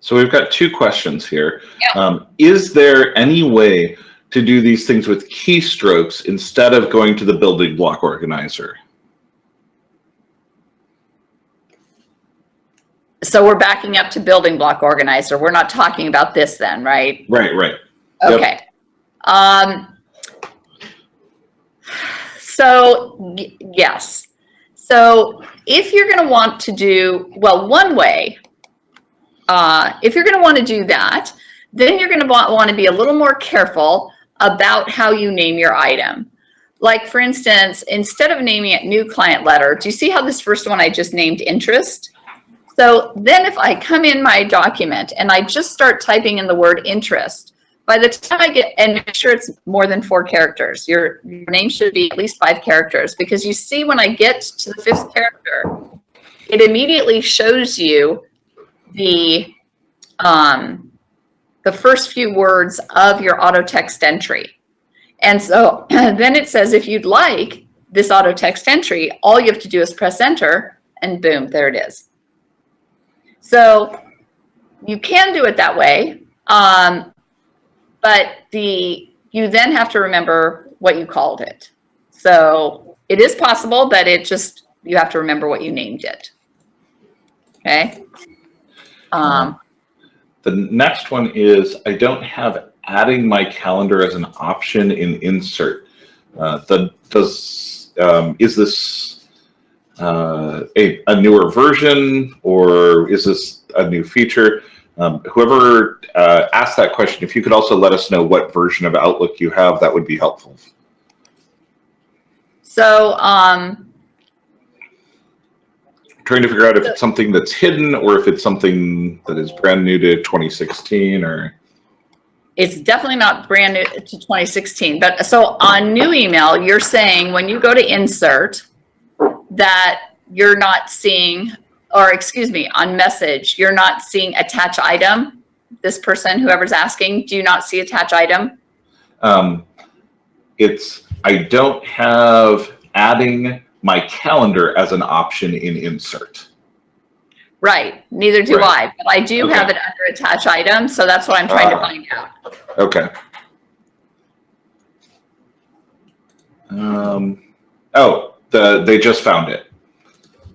So we've got two questions here. Yeah. Um, is there any way to do these things with keystrokes instead of going to the building block organizer? So we're backing up to building block organizer. We're not talking about this then, right? Right, right. Yep. Okay. Um, so yes. So if you're going to want to do, well, one way, uh, if you're going to want to do that, then you're going to want, want to be a little more careful about how you name your item. Like for instance, instead of naming it new client letter, do you see how this first one I just named interest? So then if I come in my document and I just start typing in the word interest, by the time I get, and make sure it's more than four characters, your, your name should be at least five characters because you see when I get to the fifth character, it immediately shows you the, um, the first few words of your auto text entry. And so [CLEARS THROAT] then it says, if you'd like this auto text entry, all you have to do is press enter and boom, there it is. So you can do it that way. Um, but the, you then have to remember what you called it. So it is possible, but it just, you have to remember what you named it. Okay. Um, The next one is I don't have adding my calendar as an option in insert. Uh, the, does, um, is this uh, a, a newer version or is this a new feature? Um, whoever uh, asked that question, if you could also let us know what version of Outlook you have, that would be helpful. so, um, Trying to figure out if it's something that's hidden or if it's something that is brand new to 2016 or. it's definitely not brand new to 2016, but so on new email, you're saying when you go to insert that you're not seeing, or excuse me, on message, you're not seeing attach item. This person, whoever's asking, do you not see attach item? Um, it's, I don't have adding my calendar as an option in insert. Right, neither do Right. I, but I do have it under attach item, so that's what I'm trying to Ah. find out. Okay. Um, oh, the, they just found it.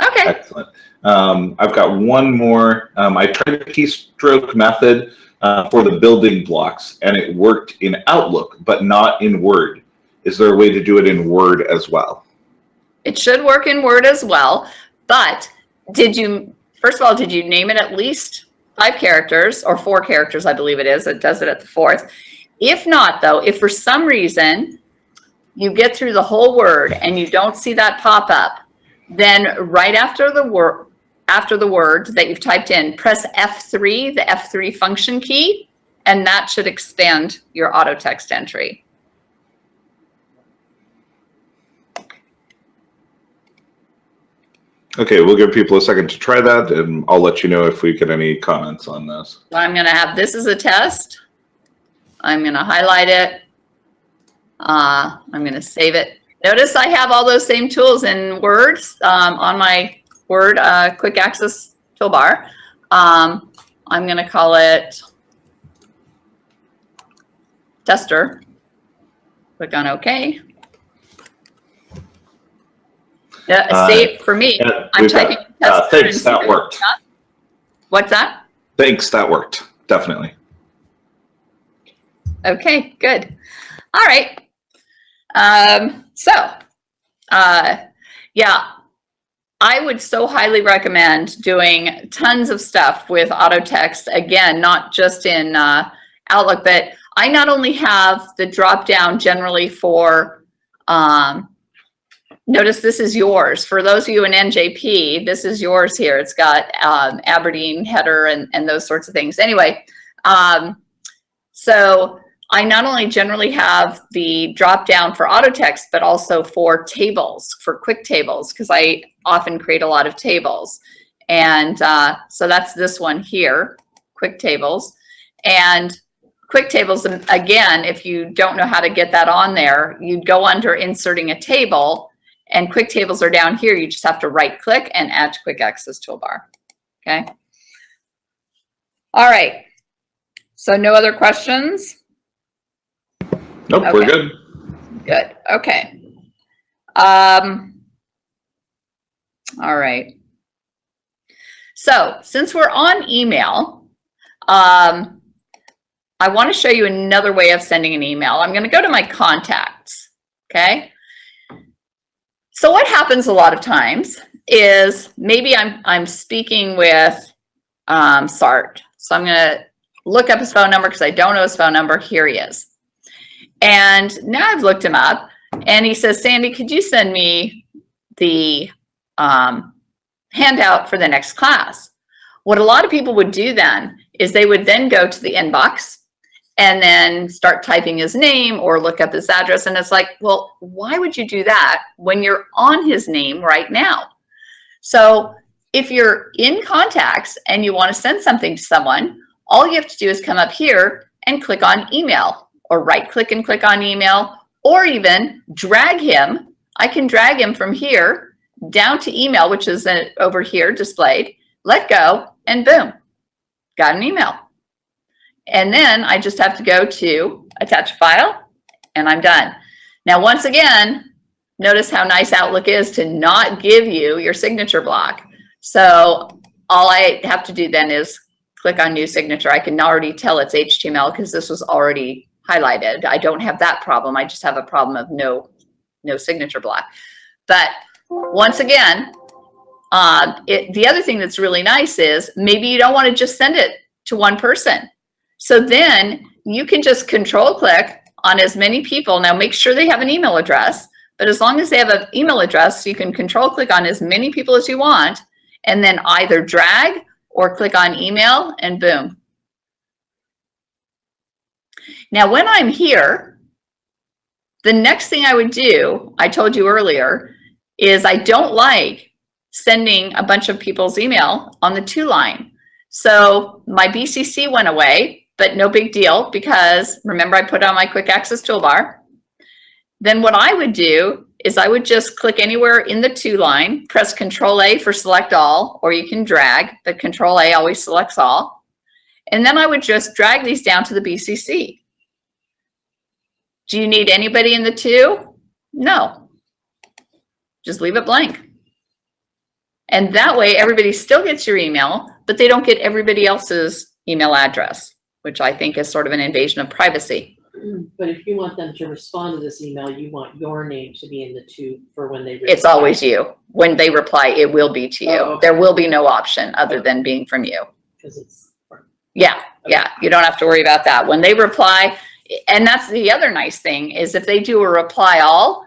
Okay, Excellent. Um, I've got one more. Um, I tried the keystroke method uh, for the building blocks and it worked in Outlook, but not in Word. Is there a way to do it in Word as well? it should work in Word as well, but did you, first of all, did you name it at least five characters or four characters, I believe it is, it does it at the fourth. If not though, if for some reason you get through the whole word and you don't see that pop up, then right after the word, after the word that you've typed in, press F3, the F3 function key, and that should expand your auto text entry. Okay, we'll give people a second to try that and I'll let you know if we get any comments on this. I'm gonna have this as a test. I'm gonna highlight it. Uh, I'm gonna save it. Notice I have all those same tools in Word um, on my Word uh, quick access toolbar. Um, I'm gonna call it tester. Click on OK. Yeah, Uh, save for me. yeah, I'm we've got- typing uh, thanks, that worked. What's that? Thanks, that worked. Definitely. Okay, good. All right. Um, so, uh, yeah, I would so highly recommend doing tons of stuff with auto text. Again, not just in uh, Outlook, but I not only have the drop down generally for um, notice this is yours. For those of you in NJP, this is yours here. It's got um, Aberdeen header and, and those sorts of things. Anyway, um, so I not only generally have the drop down for auto text, but also for tables, for quick tables, because I often create a lot of tables. And uh, so that's this one here, quick tables. And quick tables, again, if you don't know how to get that on there, you'd go under inserting a table and quick tables are down here. You just have to right click and add to quick access toolbar. Okay. All right. So no other questions? Nope, we're good. Good, okay. Um, all right. So since we're on email, um, I want to show you another way of sending an email. I'm going to go to my contacts, okay? So what happens a lot of times is maybe I'm, I'm speaking with um, Sart. So I'm going to look up his phone number because I don't know his phone number. Here he is. And now I've looked him up and he says, Sandy, could you send me the um, handout for the next class? What a lot of people would do then is they would then go to the inbox and then start typing his name or look up his address. And it's like, well, why would you do that when you're on his name right now? So if you're in contacts and you want to send something to someone, all you have to do is come up here and click on email or right click and click on email or even drag him. I can drag him from here down to email, which is over here displayed, let go and boom, got an email. And then I just have to go to attach file and I'm done. Now, once again, notice how nice Outlook is to not give you your signature block. So all I have to do then is click on new signature. I can already tell it's HTML because this was already highlighted. I don't have that problem. I just have a problem of no, no signature block. But once again, uh, it, the other thing that's really nice is maybe you don't want to just send it to one person. So then you can just control click on as many people. Now make sure they have an email address, but as long as they have an email address, you can control click on as many people as you want and then either drag or click on email and boom. Now, when I'm here, the next thing I would do, I told you earlier, is I don't like sending a bunch of people's email on the to line. So my BCC went away, but no big deal because remember I put on my quick access toolbar. Then what I would do is I would just click anywhere in the to line, press control A for select all, or you can drag, but control A always selects all. And then I would just drag these down to the BCC. Do you need anybody in the to? No. Just leave it blank. And that way everybody still gets your email, but they don't get everybody else's email address, which I think is sort of an invasion of privacy. But if you want them to respond to this email, you want your name to be in the to for when they. It's always you. When they reply, it will be to you. Oh, okay. There will be no option other than being from you. Cause it's, Yeah, yeah, you don't have to worry about that. When they reply, and that's the other nice thing is if they do a reply all,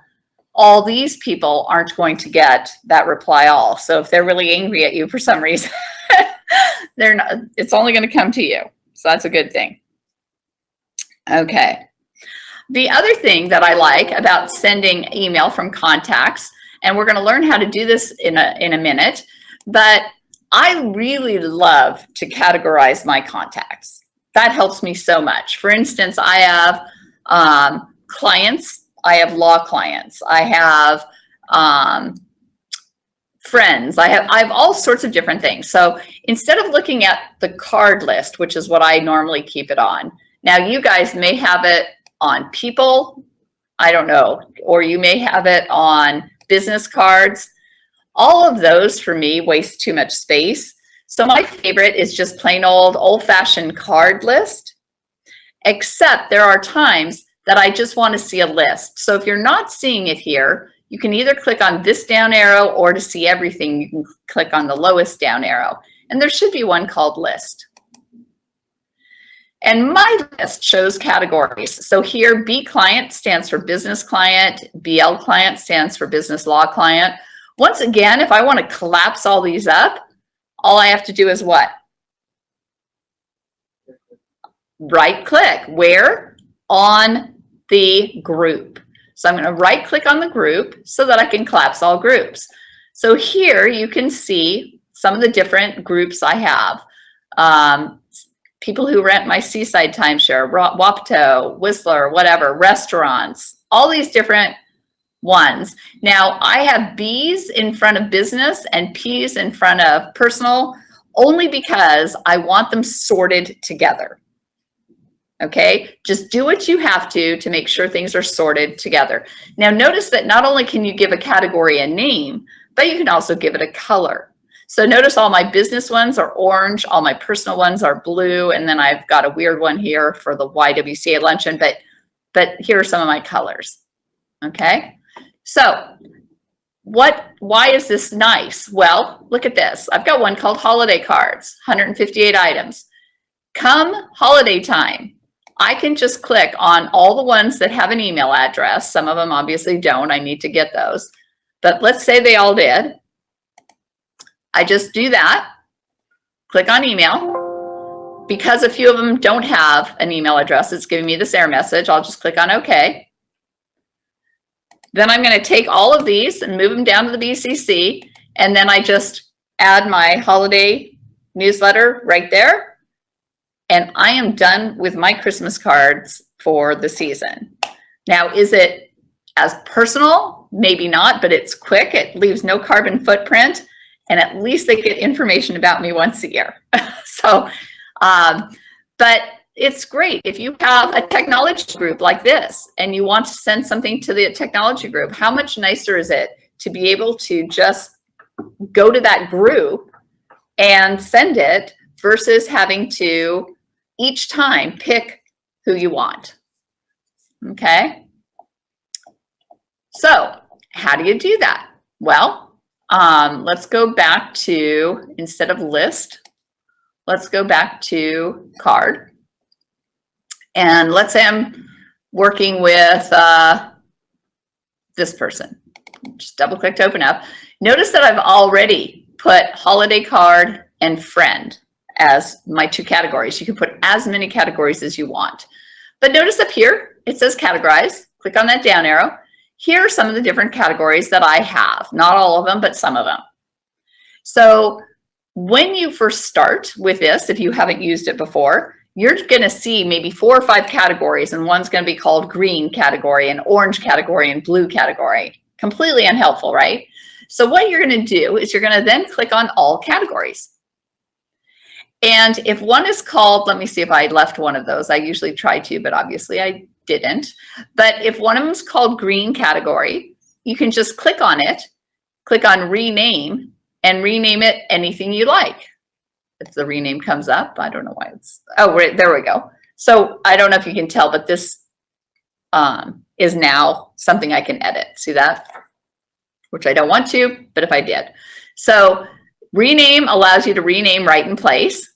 all these people aren't going to get that reply all. So if they're really angry at you for some reason, [LAUGHS] they're not, it's only going to come to you. So that's a good thing. Okay. The other thing that I like about sending email from contacts, and we're going to learn how to do this in a, in a minute, but I really love to categorize my contacts. That helps me so much. For instance, I have um, clients, I have law clients, I have um, friends, I have, I have all sorts of different things. So instead of looking at the card list, which is what I normally keep it on, now you guys may have it on people, I don't know, or you may have it on business cards. All of those for me waste too much space. So my favorite is just plain old old fashioned card list, except there are times that I just want to see a list. So if you're not seeing it here, you can either click on this down arrow or to see everything, you can click on the lowest down arrow. And there should be one called list. And my list shows categories. So here, B client stands for business client, BL client stands for business law client. Once again, if I want to collapse all these up, all I have to do is what? Right click. Where? On the group. So I'm going to right click on the group so that I can collapse all groups. So here you can see some of the different groups I have. Um, people who rent my seaside timeshare, Wapato, Whistler, whatever, restaurants, all these different ones. Now I have B's in front of business and P's in front of personal only because I want them sorted together. Okay, just do what you have to to make sure things are sorted together. Now notice that not only can you give a category a name, but you can also give it a color. So notice all my business ones are orange, all my personal ones are blue, and then I've got a weird one here for the YWCA luncheon, but, but here are some of my colors, okay? So what, why is this nice? Well, look at this. I've got one called holiday cards, 158 items. Come holiday time, I can just click on all the ones that have an email address. Some of them obviously don't, I need to get those. But let's say they all did. I just do that, click on email. Because a few of them don't have an email address, it's giving me this error message. I'll just click on OK. Then I'm going to take all of these and move them down to the BCC. And then I just add my holiday newsletter right there. And I am done with my Christmas cards for the season. Now, is it as personal? Maybe not, but it's quick. It leaves no carbon footprint and at least they get information about me once a year. [LAUGHS] so, um, but it's great if you have a technology group like this and you want to send something to the technology group, how much nicer is it to be able to just go to that group and send it versus having to each time pick who you want. Okay. So how do you do that? Well, um, let's go back to, instead of list, let's go back to card. And let's say I'm working with uh, this person. Just double click to open up. Notice that I've already put holiday card and friend as my two categories. You can put as many categories as you want. But notice up here, it says categorize. Click on that down arrow here are some of the different categories that I have. Not all of them, but some of them. So when you first start with this, if you haven't used it before, you're going to see maybe four or five categories and one's going to be called green category and orange category and blue category. Completely unhelpful, right? So what you're going to do is you're going to then click on all categories. And if one is called, let me see if I left one of those. I usually try to, but obviously I didn't. But if one of them is called green category, you can just click on it, click on rename, and rename it anything you like. If the rename comes up, I don't know why it's, oh, right, there we go. So I don't know if you can tell, but this um, is now something I can edit. See that? Which I don't want to, but if I did. So rename allows you to rename right in place.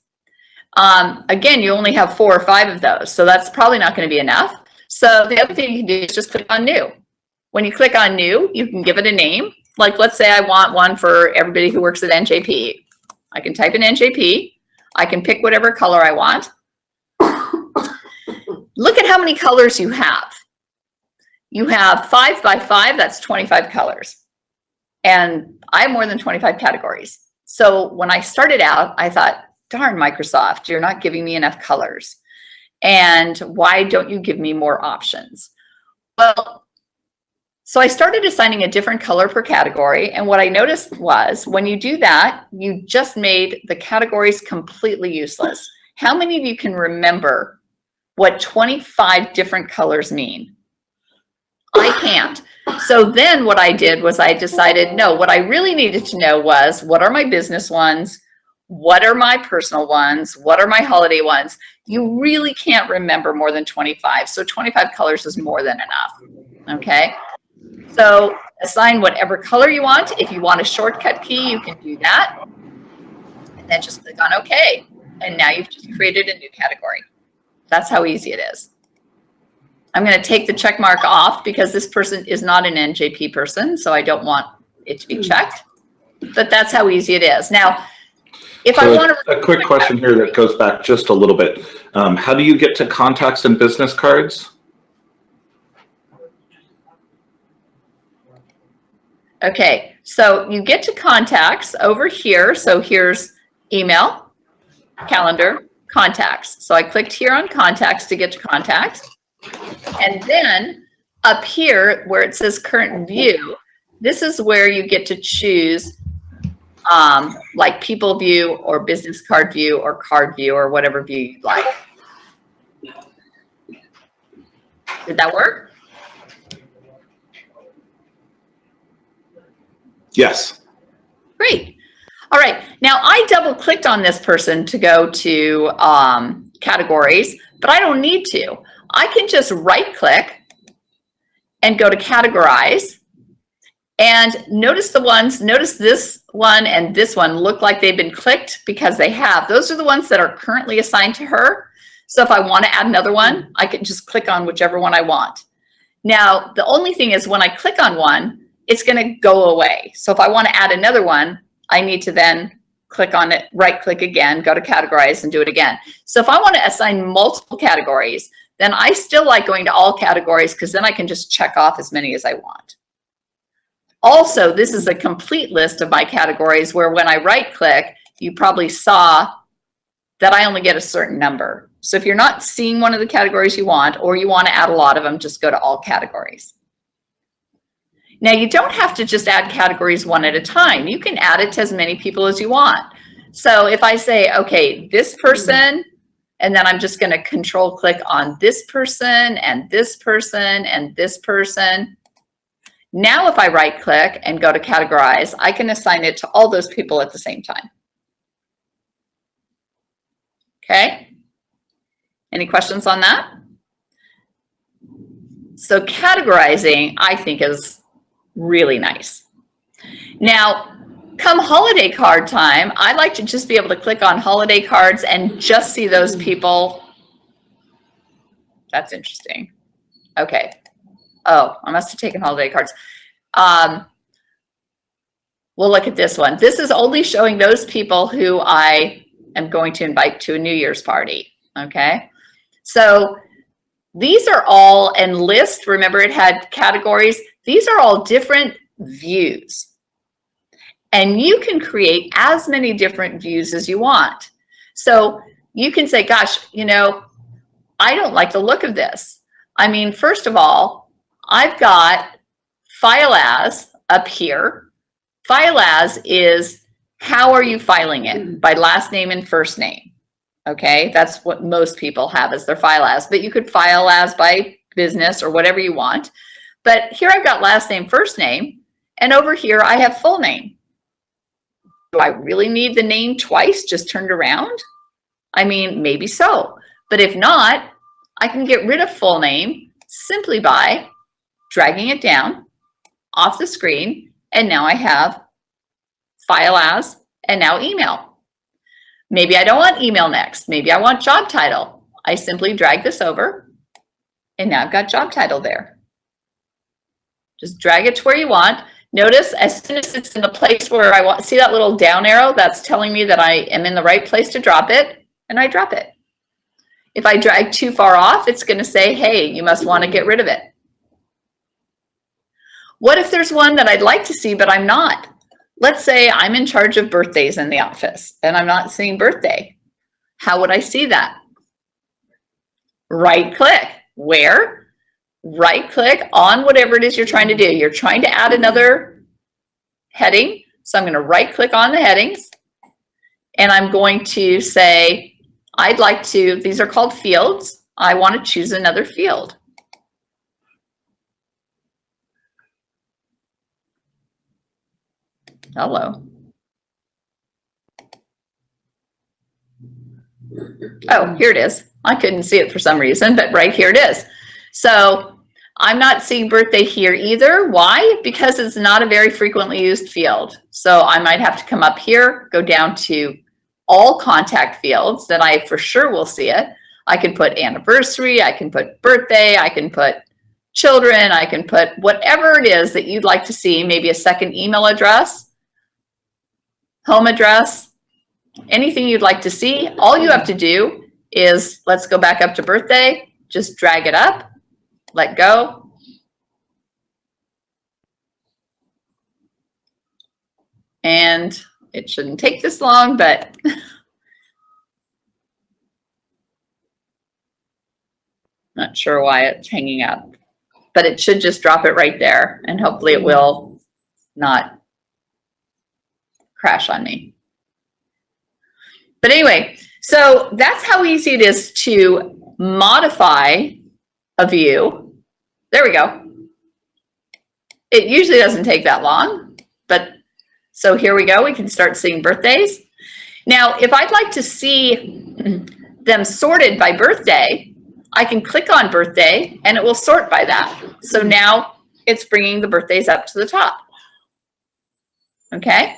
Um, again, you only have four or five of those, so that's probably not going to be enough. So the other thing you can do is just click on new. When you click on new, you can give it a name. Like let's say I want one for everybody who works at NJP. I can type in NJP. I can pick whatever color I want. Look at how many colors you have. You have five by five, that's 25 colors. And I have more than 25 categories. So when I started out, I thought, darn Microsoft, you're not giving me enough colors. And why don't you give me more options? Well, so I started assigning a different color per category. And what I noticed was when you do that, you just made the categories completely useless. How many of you can remember what 25 different colors mean? I can't. So then what I did was I decided, no, what I really needed to know was what are my business ones? What are my personal ones? What are my holiday ones? you really can't remember more than 25. So 25 colors is more than enough, okay? So assign whatever color you want. If you want a shortcut key, you can do that. And then just click on OK. And now you've just created a new category. That's how easy it is. I'm going to take the check mark off because this person is not an NJP person, so I don't want it to be checked. But that's how easy it is. Now, if I want to. A quick question here that goes back just a little bit. Um, how do you get to contacts and business cards? Okay, so you get to contacts over here. So here's email, calendar, contacts. So I clicked here on contacts to get to contacts. And then up here where it says current view, this is where you get to choose um, like people view or business card view or card view or whatever view you'd like. Did that work? Yes. Great. All right. Now I double clicked on this person to go to um, categories, but I don't need to. I can just right click and go to categorize and notice the ones, notice this one and this one look like they've been clicked because they have. Those are the ones that are currently assigned to her. So if I want to add another one, I can just click on whichever one I want. Now, the only thing is when I click on one, it's going to go away. So if I want to add another one, I need to then click on it, right click again, go to categorize and do it again. So if I want to assign multiple categories, then I still like going to all categories because then I can just check off as many as I want. Also, this is a complete list of my categories where when I right click, you probably saw that I only get a certain number. So if you're not seeing one of the categories you want, or you want to add a lot of them, just go to all categories. Now you don't have to just add categories one at a time. You can add it to as many people as you want. So if I say, okay, this person, and then I'm just going to control click on this person and this person and this person. Now if I right click and go to categorize, I can assign it to all those people at the same time. Okay. Any questions on that? So categorizing, I think is really nice. Now, come holiday card time, I like to just be able to click on holiday cards and just see those people. That's interesting. Okay. Oh, I must have taken holiday cards. Um, we'll look at this one. This is only showing those people who I am going to invite to a New Year's party. Okay. So these are all, and list, remember it had categories. These are all different views. And you can create as many different views as you want. So you can say, gosh, you know, I don't like the look of this. I mean, first of all, I've got file as up here. File as is how are you filing it hmm. by last name and first name. Okay, that's what most people have as their file as, but you could file as by business or whatever you want. But here I've got last name, first name, and over here I have full name. Do I really need the name twice just turned around? I mean, maybe so. But if not, I can get rid of full name simply by dragging it down off the screen. And now I have file as and now email. Maybe I don't want email next. Maybe I want job title. I simply drag this over and now I've got job title there. Just drag it to where you want. Notice as soon as it's in the place where I want, see that little down arrow, that's telling me that I am in the right place to drop it, and I drop it. If I drag too far off, it's gonna say, hey, you must wanna get rid of it. What if there's one that I'd like to see, but I'm not? Let's say I'm in charge of birthdays in the office and I'm not seeing birthday. How would I see that? Right click. Where? Right click on whatever it is you're trying to do. You're trying to add another heading. So I'm going to right click on the headings and I'm going to say, I'd like to, these are called fields. I want to choose another field. Hello. Oh, here it is. I couldn't see it for some reason, but right here it is. So I'm not seeing birthday here either. Why? Because it's not a very frequently used field. So I might have to come up here, go down to all contact fields then I for sure will see it. I can put anniversary, I can put birthday, I can put children, I can put whatever it is that you'd like to see, maybe a second email address, home address, anything you'd like to see. All you have to do is, let's go back up to birthday, just drag it up, let go. And it shouldn't take this long, but [LAUGHS] not sure why it's hanging up, but it should just drop it right there and hopefully it will not crash on me. But anyway, so that's how easy it is to modify view. There we go. It usually doesn't take that long, but so here we go. We can start seeing birthdays. Now, if I'd like to see them sorted by birthday, I can click on birthday and it will sort by that. So now it's bringing the birthdays up to the top. Okay.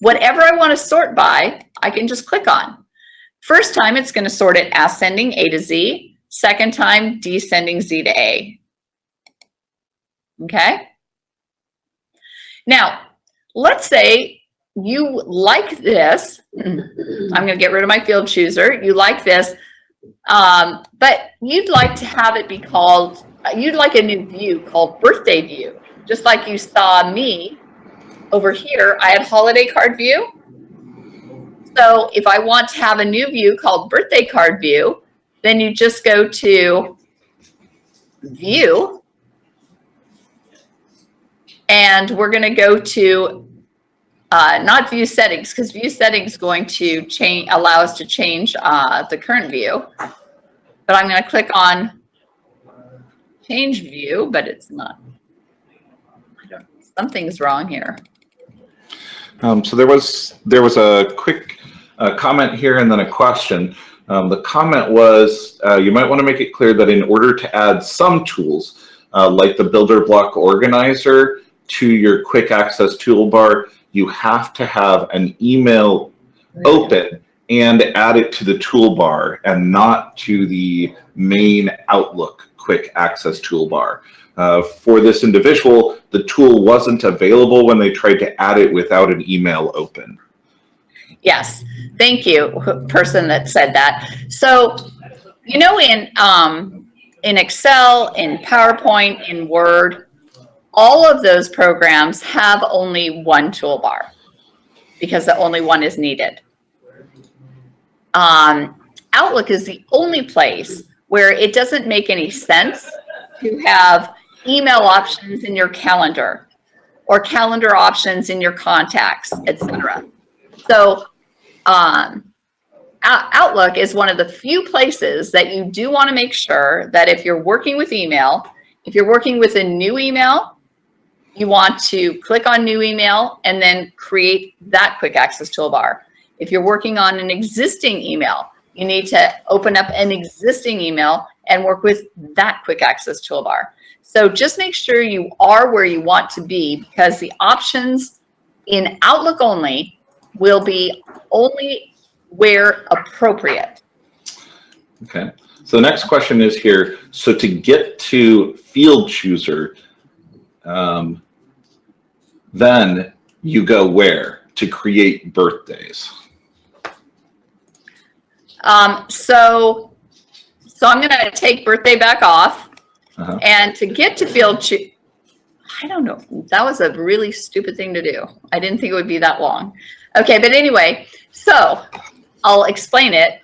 Whatever I want to sort by, I can just click on. First time, it's going to sort it ascending A to Z. Second time, descending Z to A. Okay. Now, let's say you like this. [LAUGHS] I'm going to get rid of my field chooser. You like this, um, but you'd like to have it be called, you'd like a new view called birthday view. Just like you saw me over here, I had holiday card view. So if I want to have a new view called birthday card view, then you just go to view. And we're going to go to uh, not view settings because view settings going to change allow us to change uh, the current view. But I'm going to click on change view but it's not something's wrong here. Um, so there was there was a quick uh, comment here and then a question. Um, the comment was uh, you might want to make it clear that in order to add some tools uh, like the building block organizer to your quick access toolbar, you have to have an email open and add it to the toolbar and not to the main Outlook quick access toolbar. Uh, for this individual, the tool wasn't available when they tried to add it without an email open. Yes, thank you, person that said that. So, you know, in um, in Excel, in PowerPoint, in Word, all of those programs have only one toolbar because the only one is needed. Um, Outlook is the only place where it doesn't make any sense to have email options in your calendar or calendar options in your contacts, etc. So um, Outlook is one of the few places that you do want to make sure that if you're working with email, if you're working with a new email, you want to click on new email and then create that quick access toolbar. If you're working on an existing email, you need to open up an existing email and work with that quick access toolbar. So just make sure you are where you want to be because the options in Outlook only will be only where appropriate. Okay. So the next question is here. So to get to field chooser, um, then you go where to create birthdays? Um, so, so I'm going to take birthday back off. Uh -huh. And to get to field I don't know. That was a really stupid thing to do. I didn't think it would be that long. Okay, but anyway, so I'll explain it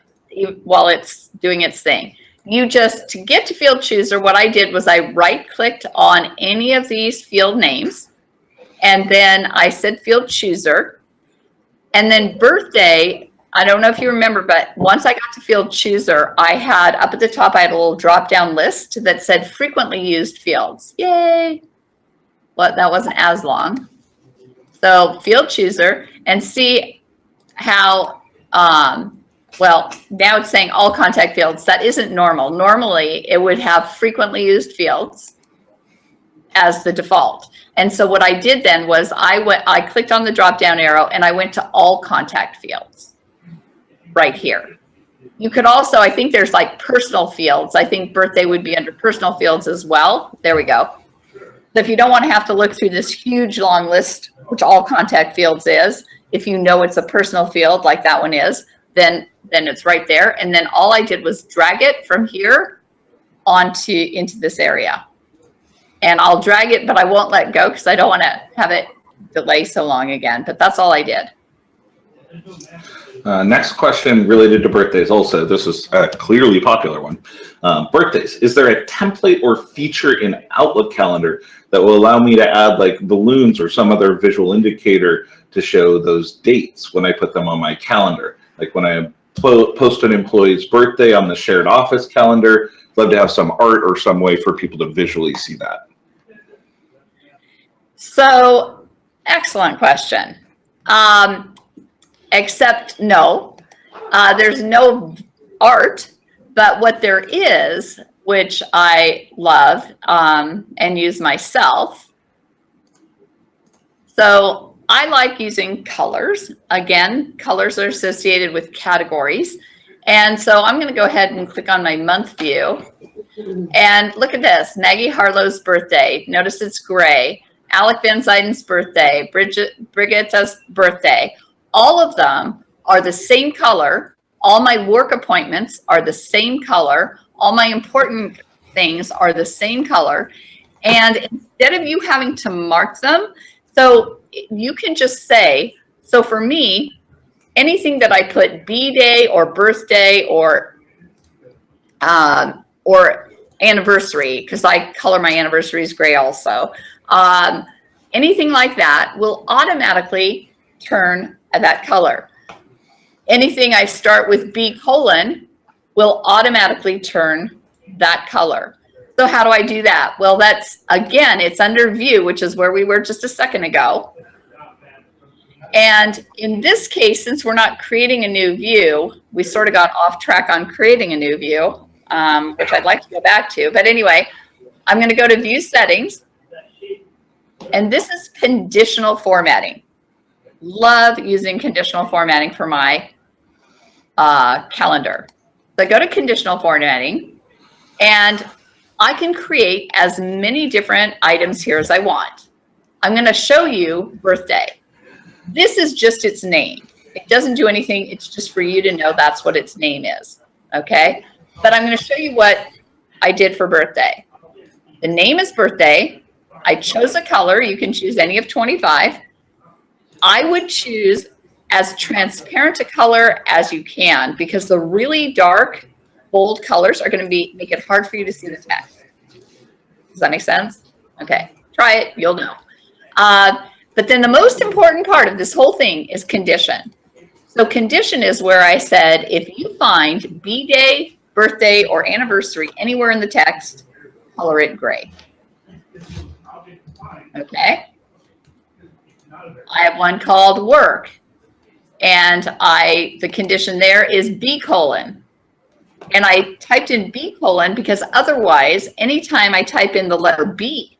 while it's doing its thing. You just, to get to field chooser, what I did was I right clicked on any of these field names and then I said field chooser and then birthday, I don't know if you remember, but once I got to field chooser, I had up at the top, I had a little drop down list that said frequently used fields. Yay. Well, that wasn't as long. So field chooser and see how, um, well, now it's saying all contact fields. That isn't normal. Normally it would have frequently used fields as the default. And so what I did then was I went, I clicked on the drop down arrow and I went to all contact fields right here. you could also, I think there's like personal fields. I think birthday would be under personal fields as well. There we go. So if you don't want to have to look through this huge long list, which all contact fields is, if you know it's a personal field like that one is, then then it's right there. And then all I did was drag it from here onto into this area. And I'll drag it, but I won't let go because I don't want to have it delay so long again. But that's all I did. Uh, next question related to birthdays also. This is a clearly popular one. Um, birthdays. Is there a template or feature in Outlook calendar that will allow me to add like balloons or some other visual indicator to show those dates when I put them on my calendar? Like when I post an employee's birthday on the shared office calendar, love to have some art or some way for people to visually see that. So, excellent question. Um, except no, uh, there's no art, but what there is, which I love um, and use myself. So I like using colors. Again, colors are associated with categories. And so I'm going to go ahead and click on my month view. And look at this, Maggie Harlow's birthday. Notice it's gray. Alec Van Zyden's birthday, Bridget birthday. All of them are the same color. All my work appointments are the same color. All my important things are the same color. And instead of you having to mark them, so you can just say, so for me, anything that I put B-Day or birthday or um, or anniversary, because I color my anniversaries gray also. Um, anything like that will automatically turn that color. Anything I start with B colon will automatically turn that color. So how do I do that? Well, that's, again, it's under view, which is where we were just a second ago. And in this case, since we're not creating a new view, we sort of got off track on creating a new view, um, which I'd like to go back to. But anyway, I'm going to go to view settings. And this is conditional formatting. Love using conditional formatting for my uh, calendar. So I go to conditional formatting and I can create as many different items here as I want. I'm going to show you birthday. This is just its name. It doesn't do anything. It's just for you to know that's what its name is. Okay. But I'm going to show you what I did for birthday. The name is birthday. I chose a color. You can choose any of 25. I would choose as transparent a color as you can because the really dark, bold colors are going to be make it hard for you to see the text. Does that make sense? Okay, try it. You'll know. Uh, but then the most important part of this whole thing is condition. So condition is where I said, if you find B-Day, birthday, or anniversary anywhere in the text, color it gray. Okay. I have one called work. And I, the condition there is B colon. And I typed in B colon because otherwise, anytime I type in the letter B,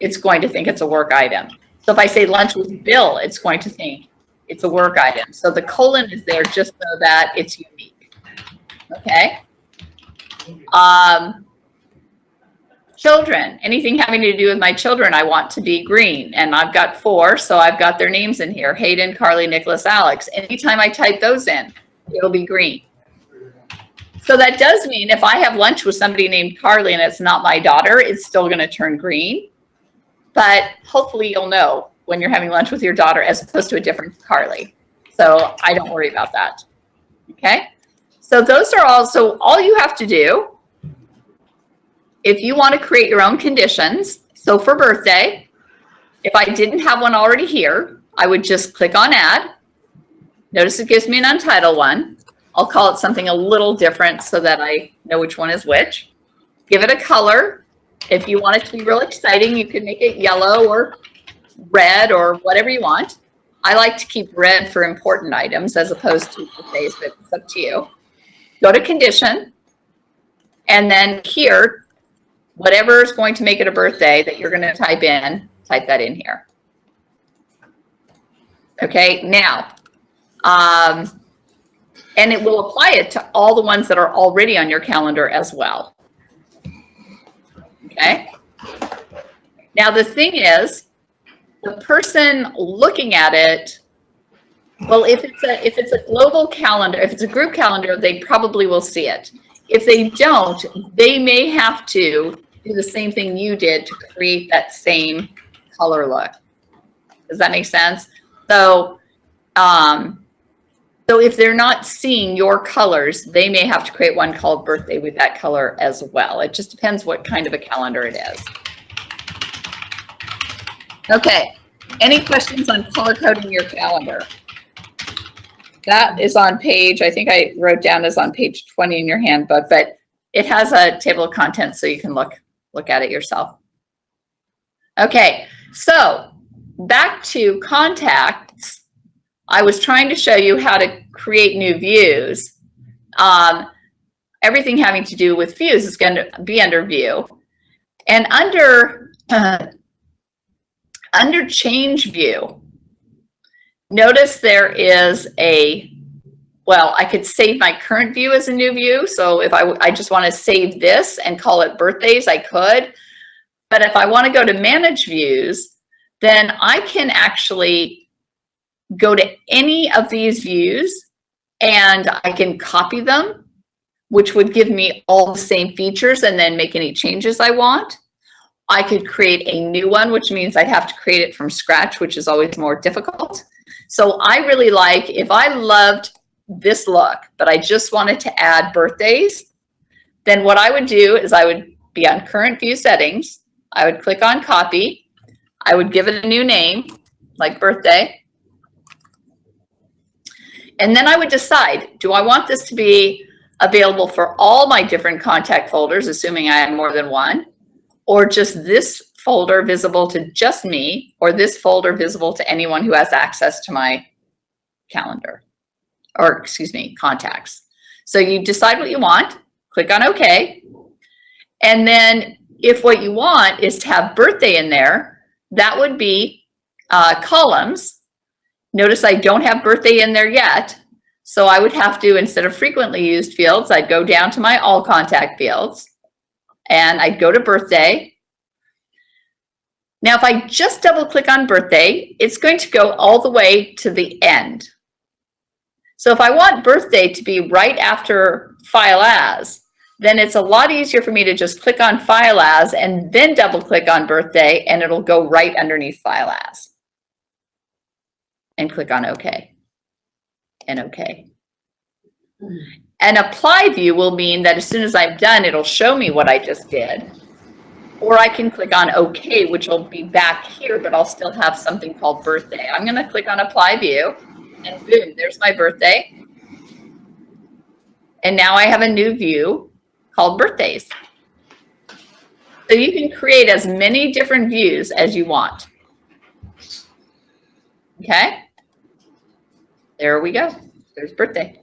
it's going to think it's a work item. So if I say lunch with Bill, it's going to think it's a work item. So the colon is there just so that it's unique. Okay. Um, children, anything having to do with my children, I want to be green. And I've got four, so I've got their names in here. Hayden, Carly, Nicholas, Alex. Anytime I type those in, it'll be green. So that does mean if I have lunch with somebody named Carly and it's not my daughter, it's still going to turn green. But hopefully you'll know when you're having lunch with your daughter as opposed to a different Carly. So I don't worry about that. Okay. So those are all, so all you have to do if you want to create your own conditions, so for birthday, if I didn't have one already here, I would just click on add. Notice it gives me an untitled one. I'll call it something a little different so that I know which one is which. Give it a color. If you want it to be real exciting, you can make it yellow or red or whatever you want. I like to keep red for important items as opposed to birthdays, but it's up to you. Go to condition. And then here, whatever is going to make it a birthday that you're going to type in, type that in here. Okay, now, um, And it will apply it to all the ones that are already on your calendar as well. Okay? Now, the thing is, the person looking at it, well, if it's a, if it's a global calendar, if it's a group calendar, they probably will see it. If they don't, they may have to do the same thing you did to create that same color look. Does that make sense? So, um, so if they're not seeing your colors, they may have to create one called birthday with that color as well. It just depends what kind of a calendar it is. Okay, any questions on color coding your calendar? That is on page, I think I wrote down is on page 20 in your handbook, but it has a table of contents so you can look, look at it yourself. Okay, so back to contacts. I was trying to show you how to create new views. Um, everything having to do with views is going to be under view. And under, uh, [CLEARS THROAT] under change view, notice there is a, well, I could save my current view as a new view. So if I, I just want to save this and call it birthdays, I could. But if I want to go to manage views, then I can actually go to any of these views and I can copy them, which would give me all the same features and then make any changes I want. I could create a new one, which means I'd have to create it from scratch, which is always more difficult. So I really like, if I loved this look, but I just wanted to add birthdays, then what I would do is I would be on current view settings. I would click on copy. I would give it a new name, like birthday. And then I would decide, do I want this to be available for all my different contact folders, assuming I have more than one, or just this folder visible to just me, or this folder visible to anyone who has access to my calendar, or excuse me, contacts. So you decide what you want, click on OK, and then if what you want is to have birthday in there, that would be uh, columns. Notice I don't have birthday in there yet. So I would have to, instead of frequently used fields, I'd go down to my all contact fields and I'd go to birthday. Now, if I just double click on birthday, it's going to go all the way to the end. So if I want birthday to be right after file as, then it's a lot easier for me to just click on file as and then double click on birthday and it'll go right underneath file as. And click on OK and OK. An apply view will mean that as soon as I'm done, it'll show me what I just did. Or I can click on OK, which will be back here, but I'll still have something called birthday. I'm going to click on apply view and boom, there's my birthday. And now I have a new view called birthdays. So you can create as many different views as you want. Okay. There we go. There's birthday.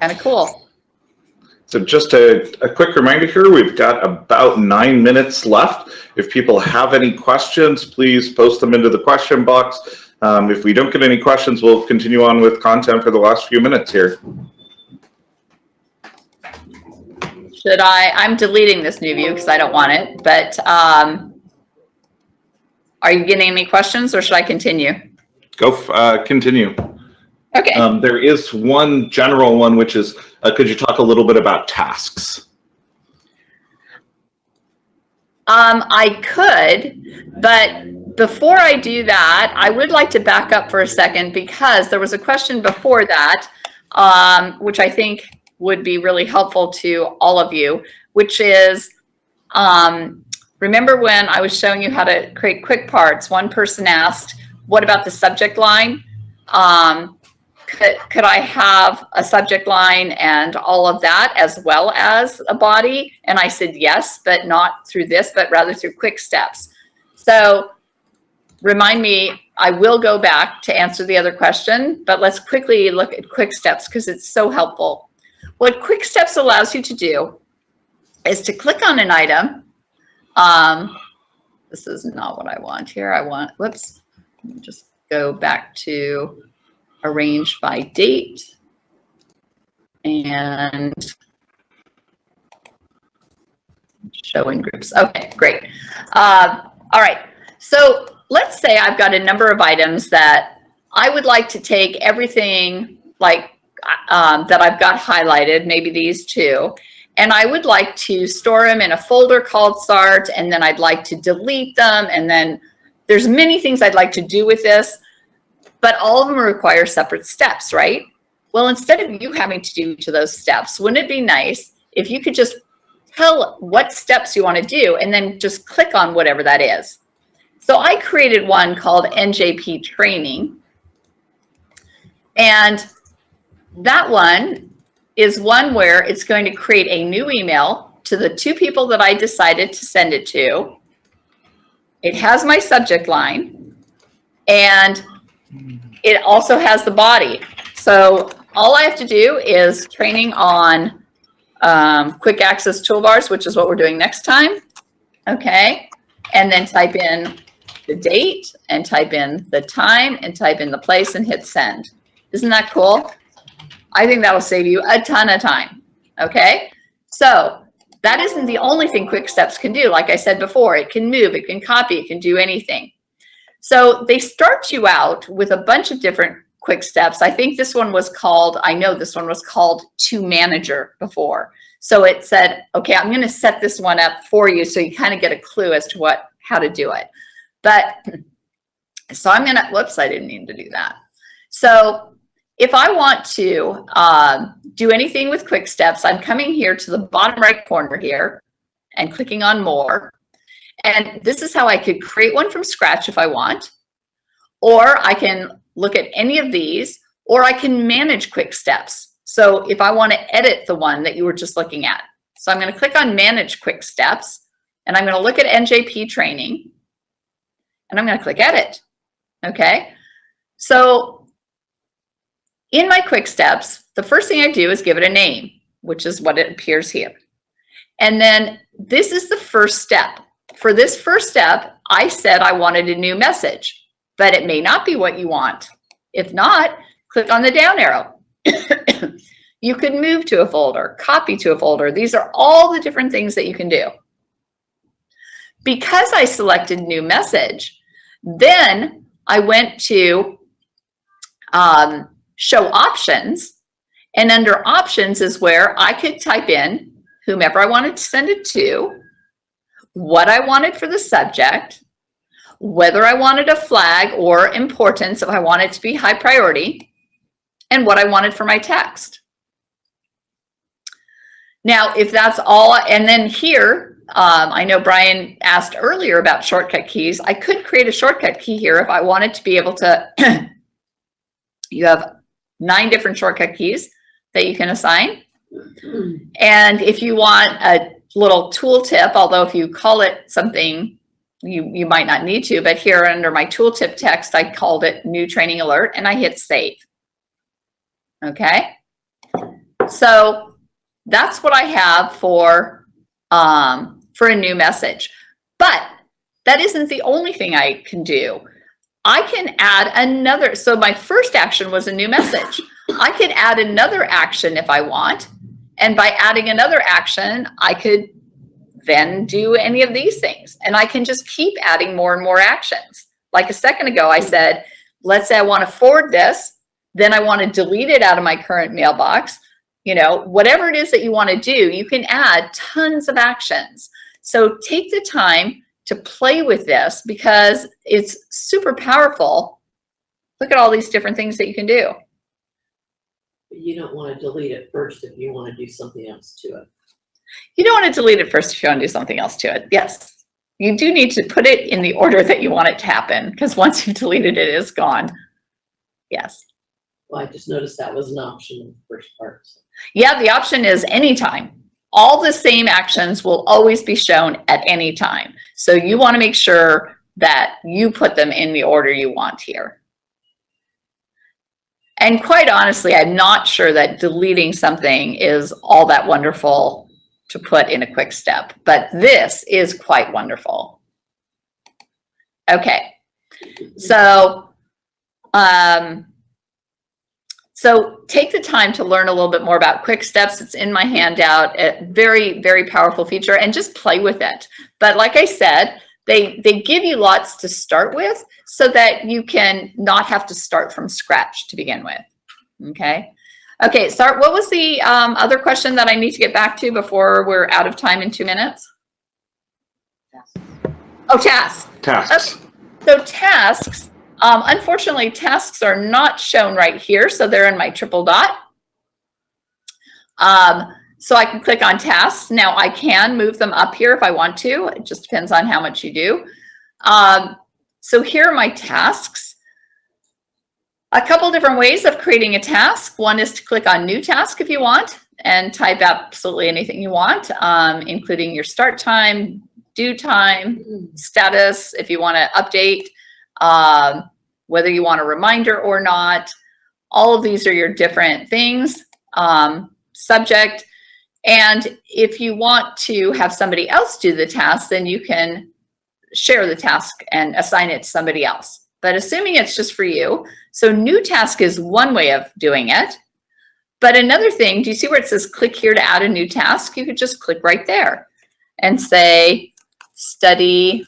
Kind of cool. So just a, a quick reminder here, we've got about nine minutes left. If people have any questions, please post them into the question box. Um, if we don't get any questions, we'll continue on with content for the last few minutes here. Should I, I'm deleting this new view because I don't want it, but um, are you getting any questions or should I continue? Go, uh, continue. Okay. Um, there is one general one, which is, uh, could you talk a little bit about tasks? Um, I could, but before I do that, I would like to back up for a second because there was a question before that, um, which I think would be really helpful to all of you, which is, um, remember when I was showing you how to create quick parts, one person asked, what about the subject line? Um, could, could I have a subject line and all of that as well as a body? And I said yes, but not through this, but rather through quick steps. So remind me, I will go back to answer the other question, but let's quickly look at quick steps because it's so helpful. What quick steps allows you to do is to click on an item. Um, this is not what I want here. I want, whoops, just go back to arranged by date. And showing groups. Okay, great. Uh, all right. So let's say I've got a number of items that I would like to take everything like um, that I've got highlighted, maybe these two, and I would like to store them in a folder called SART, and then I'd like to delete them, and then there's many things I'd like to do with this, but all of them require separate steps, right? Well, instead of you having to do each of those steps, wouldn't it be nice if you could just tell what steps you want to do and then just click on whatever that is. So I created one called NJP training. And that one is one where it's going to create a new email to the two people that I decided to send it to. It has my subject line and it also has the body. So all I have to do is training on um, quick access toolbars, which is what we're doing next time. Okay. And then type in the date and type in the time and type in the place and hit send. Isn't that cool? I think that'll save you a ton of time. Okay. So that isn't the only thing quick steps can do. Like I said before, it can move, it can copy, it can do anything. So they start you out with a bunch of different quick steps. I think this one was called, I know this one was called to manager before. So it said, okay, I'm going to set this one up for you so you kind of get a clue as to what, how to do it. But [CLEARS THROAT] so I'm going to, whoops, I didn't mean to do that. So if I want to uh, do anything with quick steps, I'm coming here to the bottom right corner here and clicking on more. And this is how I could create one from scratch if I want, or I can look at any of these, or I can manage quick steps. So if I want to edit the one that you were just looking at. So I'm going to click on manage quick steps and I'm going to look at NJP training and I'm going to click edit. Okay. So in my quick steps, the first thing I do is give it a name, which is what it appears here. And then this is the first step. For this first step, I said I wanted a new message, but it may not be what you want. If not, click on the down arrow. [COUGHS] you could move to a folder, copy to a folder. These are all the different things that you can do. Because I selected new message, then I went to um, show options. And under options is where I could type in whomever I wanted to send it to, what I wanted for the subject, whether I wanted a flag or importance if I wanted to be high priority, and what I wanted for my text. Now, if that's all, and then here, um, I know Brian asked earlier about shortcut keys. I could create a shortcut key here if I wanted to be able to, [CLEARS THROAT] you have nine different shortcut keys that you can assign. And if you want a little tooltip, although if you call it something, you, you might not need to, but here under my tooltip text, I called it new training alert and I hit save. Okay. So that's what I have for, um, for a new message. But that isn't the only thing I can do. I can add another. So my first action was a new message. I could add another action if I want. And by adding another action, I could then do any of these things. And I can just keep adding more and more actions. Like a second ago, I said, let's say I want to forward this. Then I want to delete it out of my current mailbox. You know, whatever it is that you want to do, you can add tons of actions. So take the time to play with this because it's super powerful. Look at all these different things that you can do. You don't want to delete it first if you want to do something else to it. You don't want to delete it first if you want to do something else to it. Yes, you do need to put it in the order that you want it to happen because once you've deleted it, it's gone. Yes. Well, I just noticed that was an option in the first part. so. Yeah, the option is anytime. All the same actions will always be shown at any time. So you want to make sure that you put them in the order you want here. And quite honestly, I'm not sure that deleting something is all that wonderful to put in a quick step, but this is quite wonderful. Okay, so, um, So take the time to learn a little bit more about Quick Steps. It's in my handout. A very, very powerful feature and just play with it. But like I said, they, they give you lots to start with so that you can not have to start from scratch to begin with. Okay. Okay, Sart, what was the um, other question that I need to get back to before we're out of time in two minutes? Oh, tasks. Tasks. So tasks, um, unfortunately, tasks are not shown right here, so they're in my triple dot. Um, so I can click on tasks. Now I can move them up here if I want to. It just depends on how much you do. Um, so here are my tasks. A couple different ways of creating a task. One is to click on new task if you want and type absolutely anything you want, um, including your start time, due time, status, if you want to update, um, whether you want a reminder or not. All of these are your different things, um, subject. And if you want to have somebody else do the task, then you can share the task and assign it to somebody else. But assuming it's just for you, so new task is one way of doing it. But another thing, do you see where it says click here to add a new task? You could just click right there and say study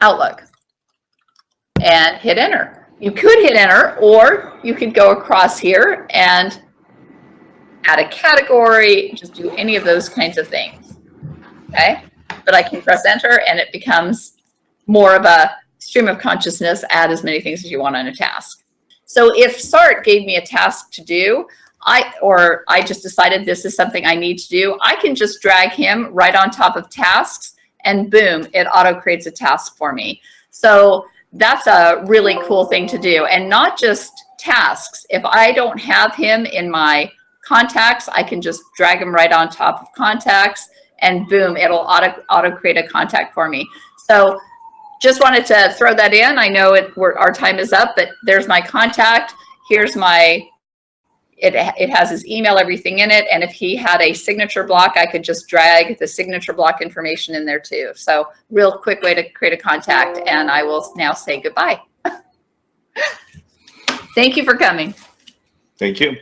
Outlook and hit enter. You could hit enter or you could go across here and add a category, just do any of those kinds of things. Okay, but I can press enter and it becomes more of a stream of consciousness, add as many things as you want on a task. So if SART gave me a task to do, I or I just decided this is something I need to do, I can just drag him right on top of tasks and boom, it auto creates a task for me. So that's a really cool thing to do. And not just tasks. If I don't have him in my contacts, I can just drag them right on top of contacts and boom, it'll auto, auto create a contact for me. So just wanted to throw that in. I know it, our time is up, but there's my contact. Here's my, it, it has his email, everything in it. And if he had a signature block, I could just drag the signature block information in there too. So real quick way to create a contact. And I will now say goodbye. [LAUGHS] Thank you for coming. Thank you.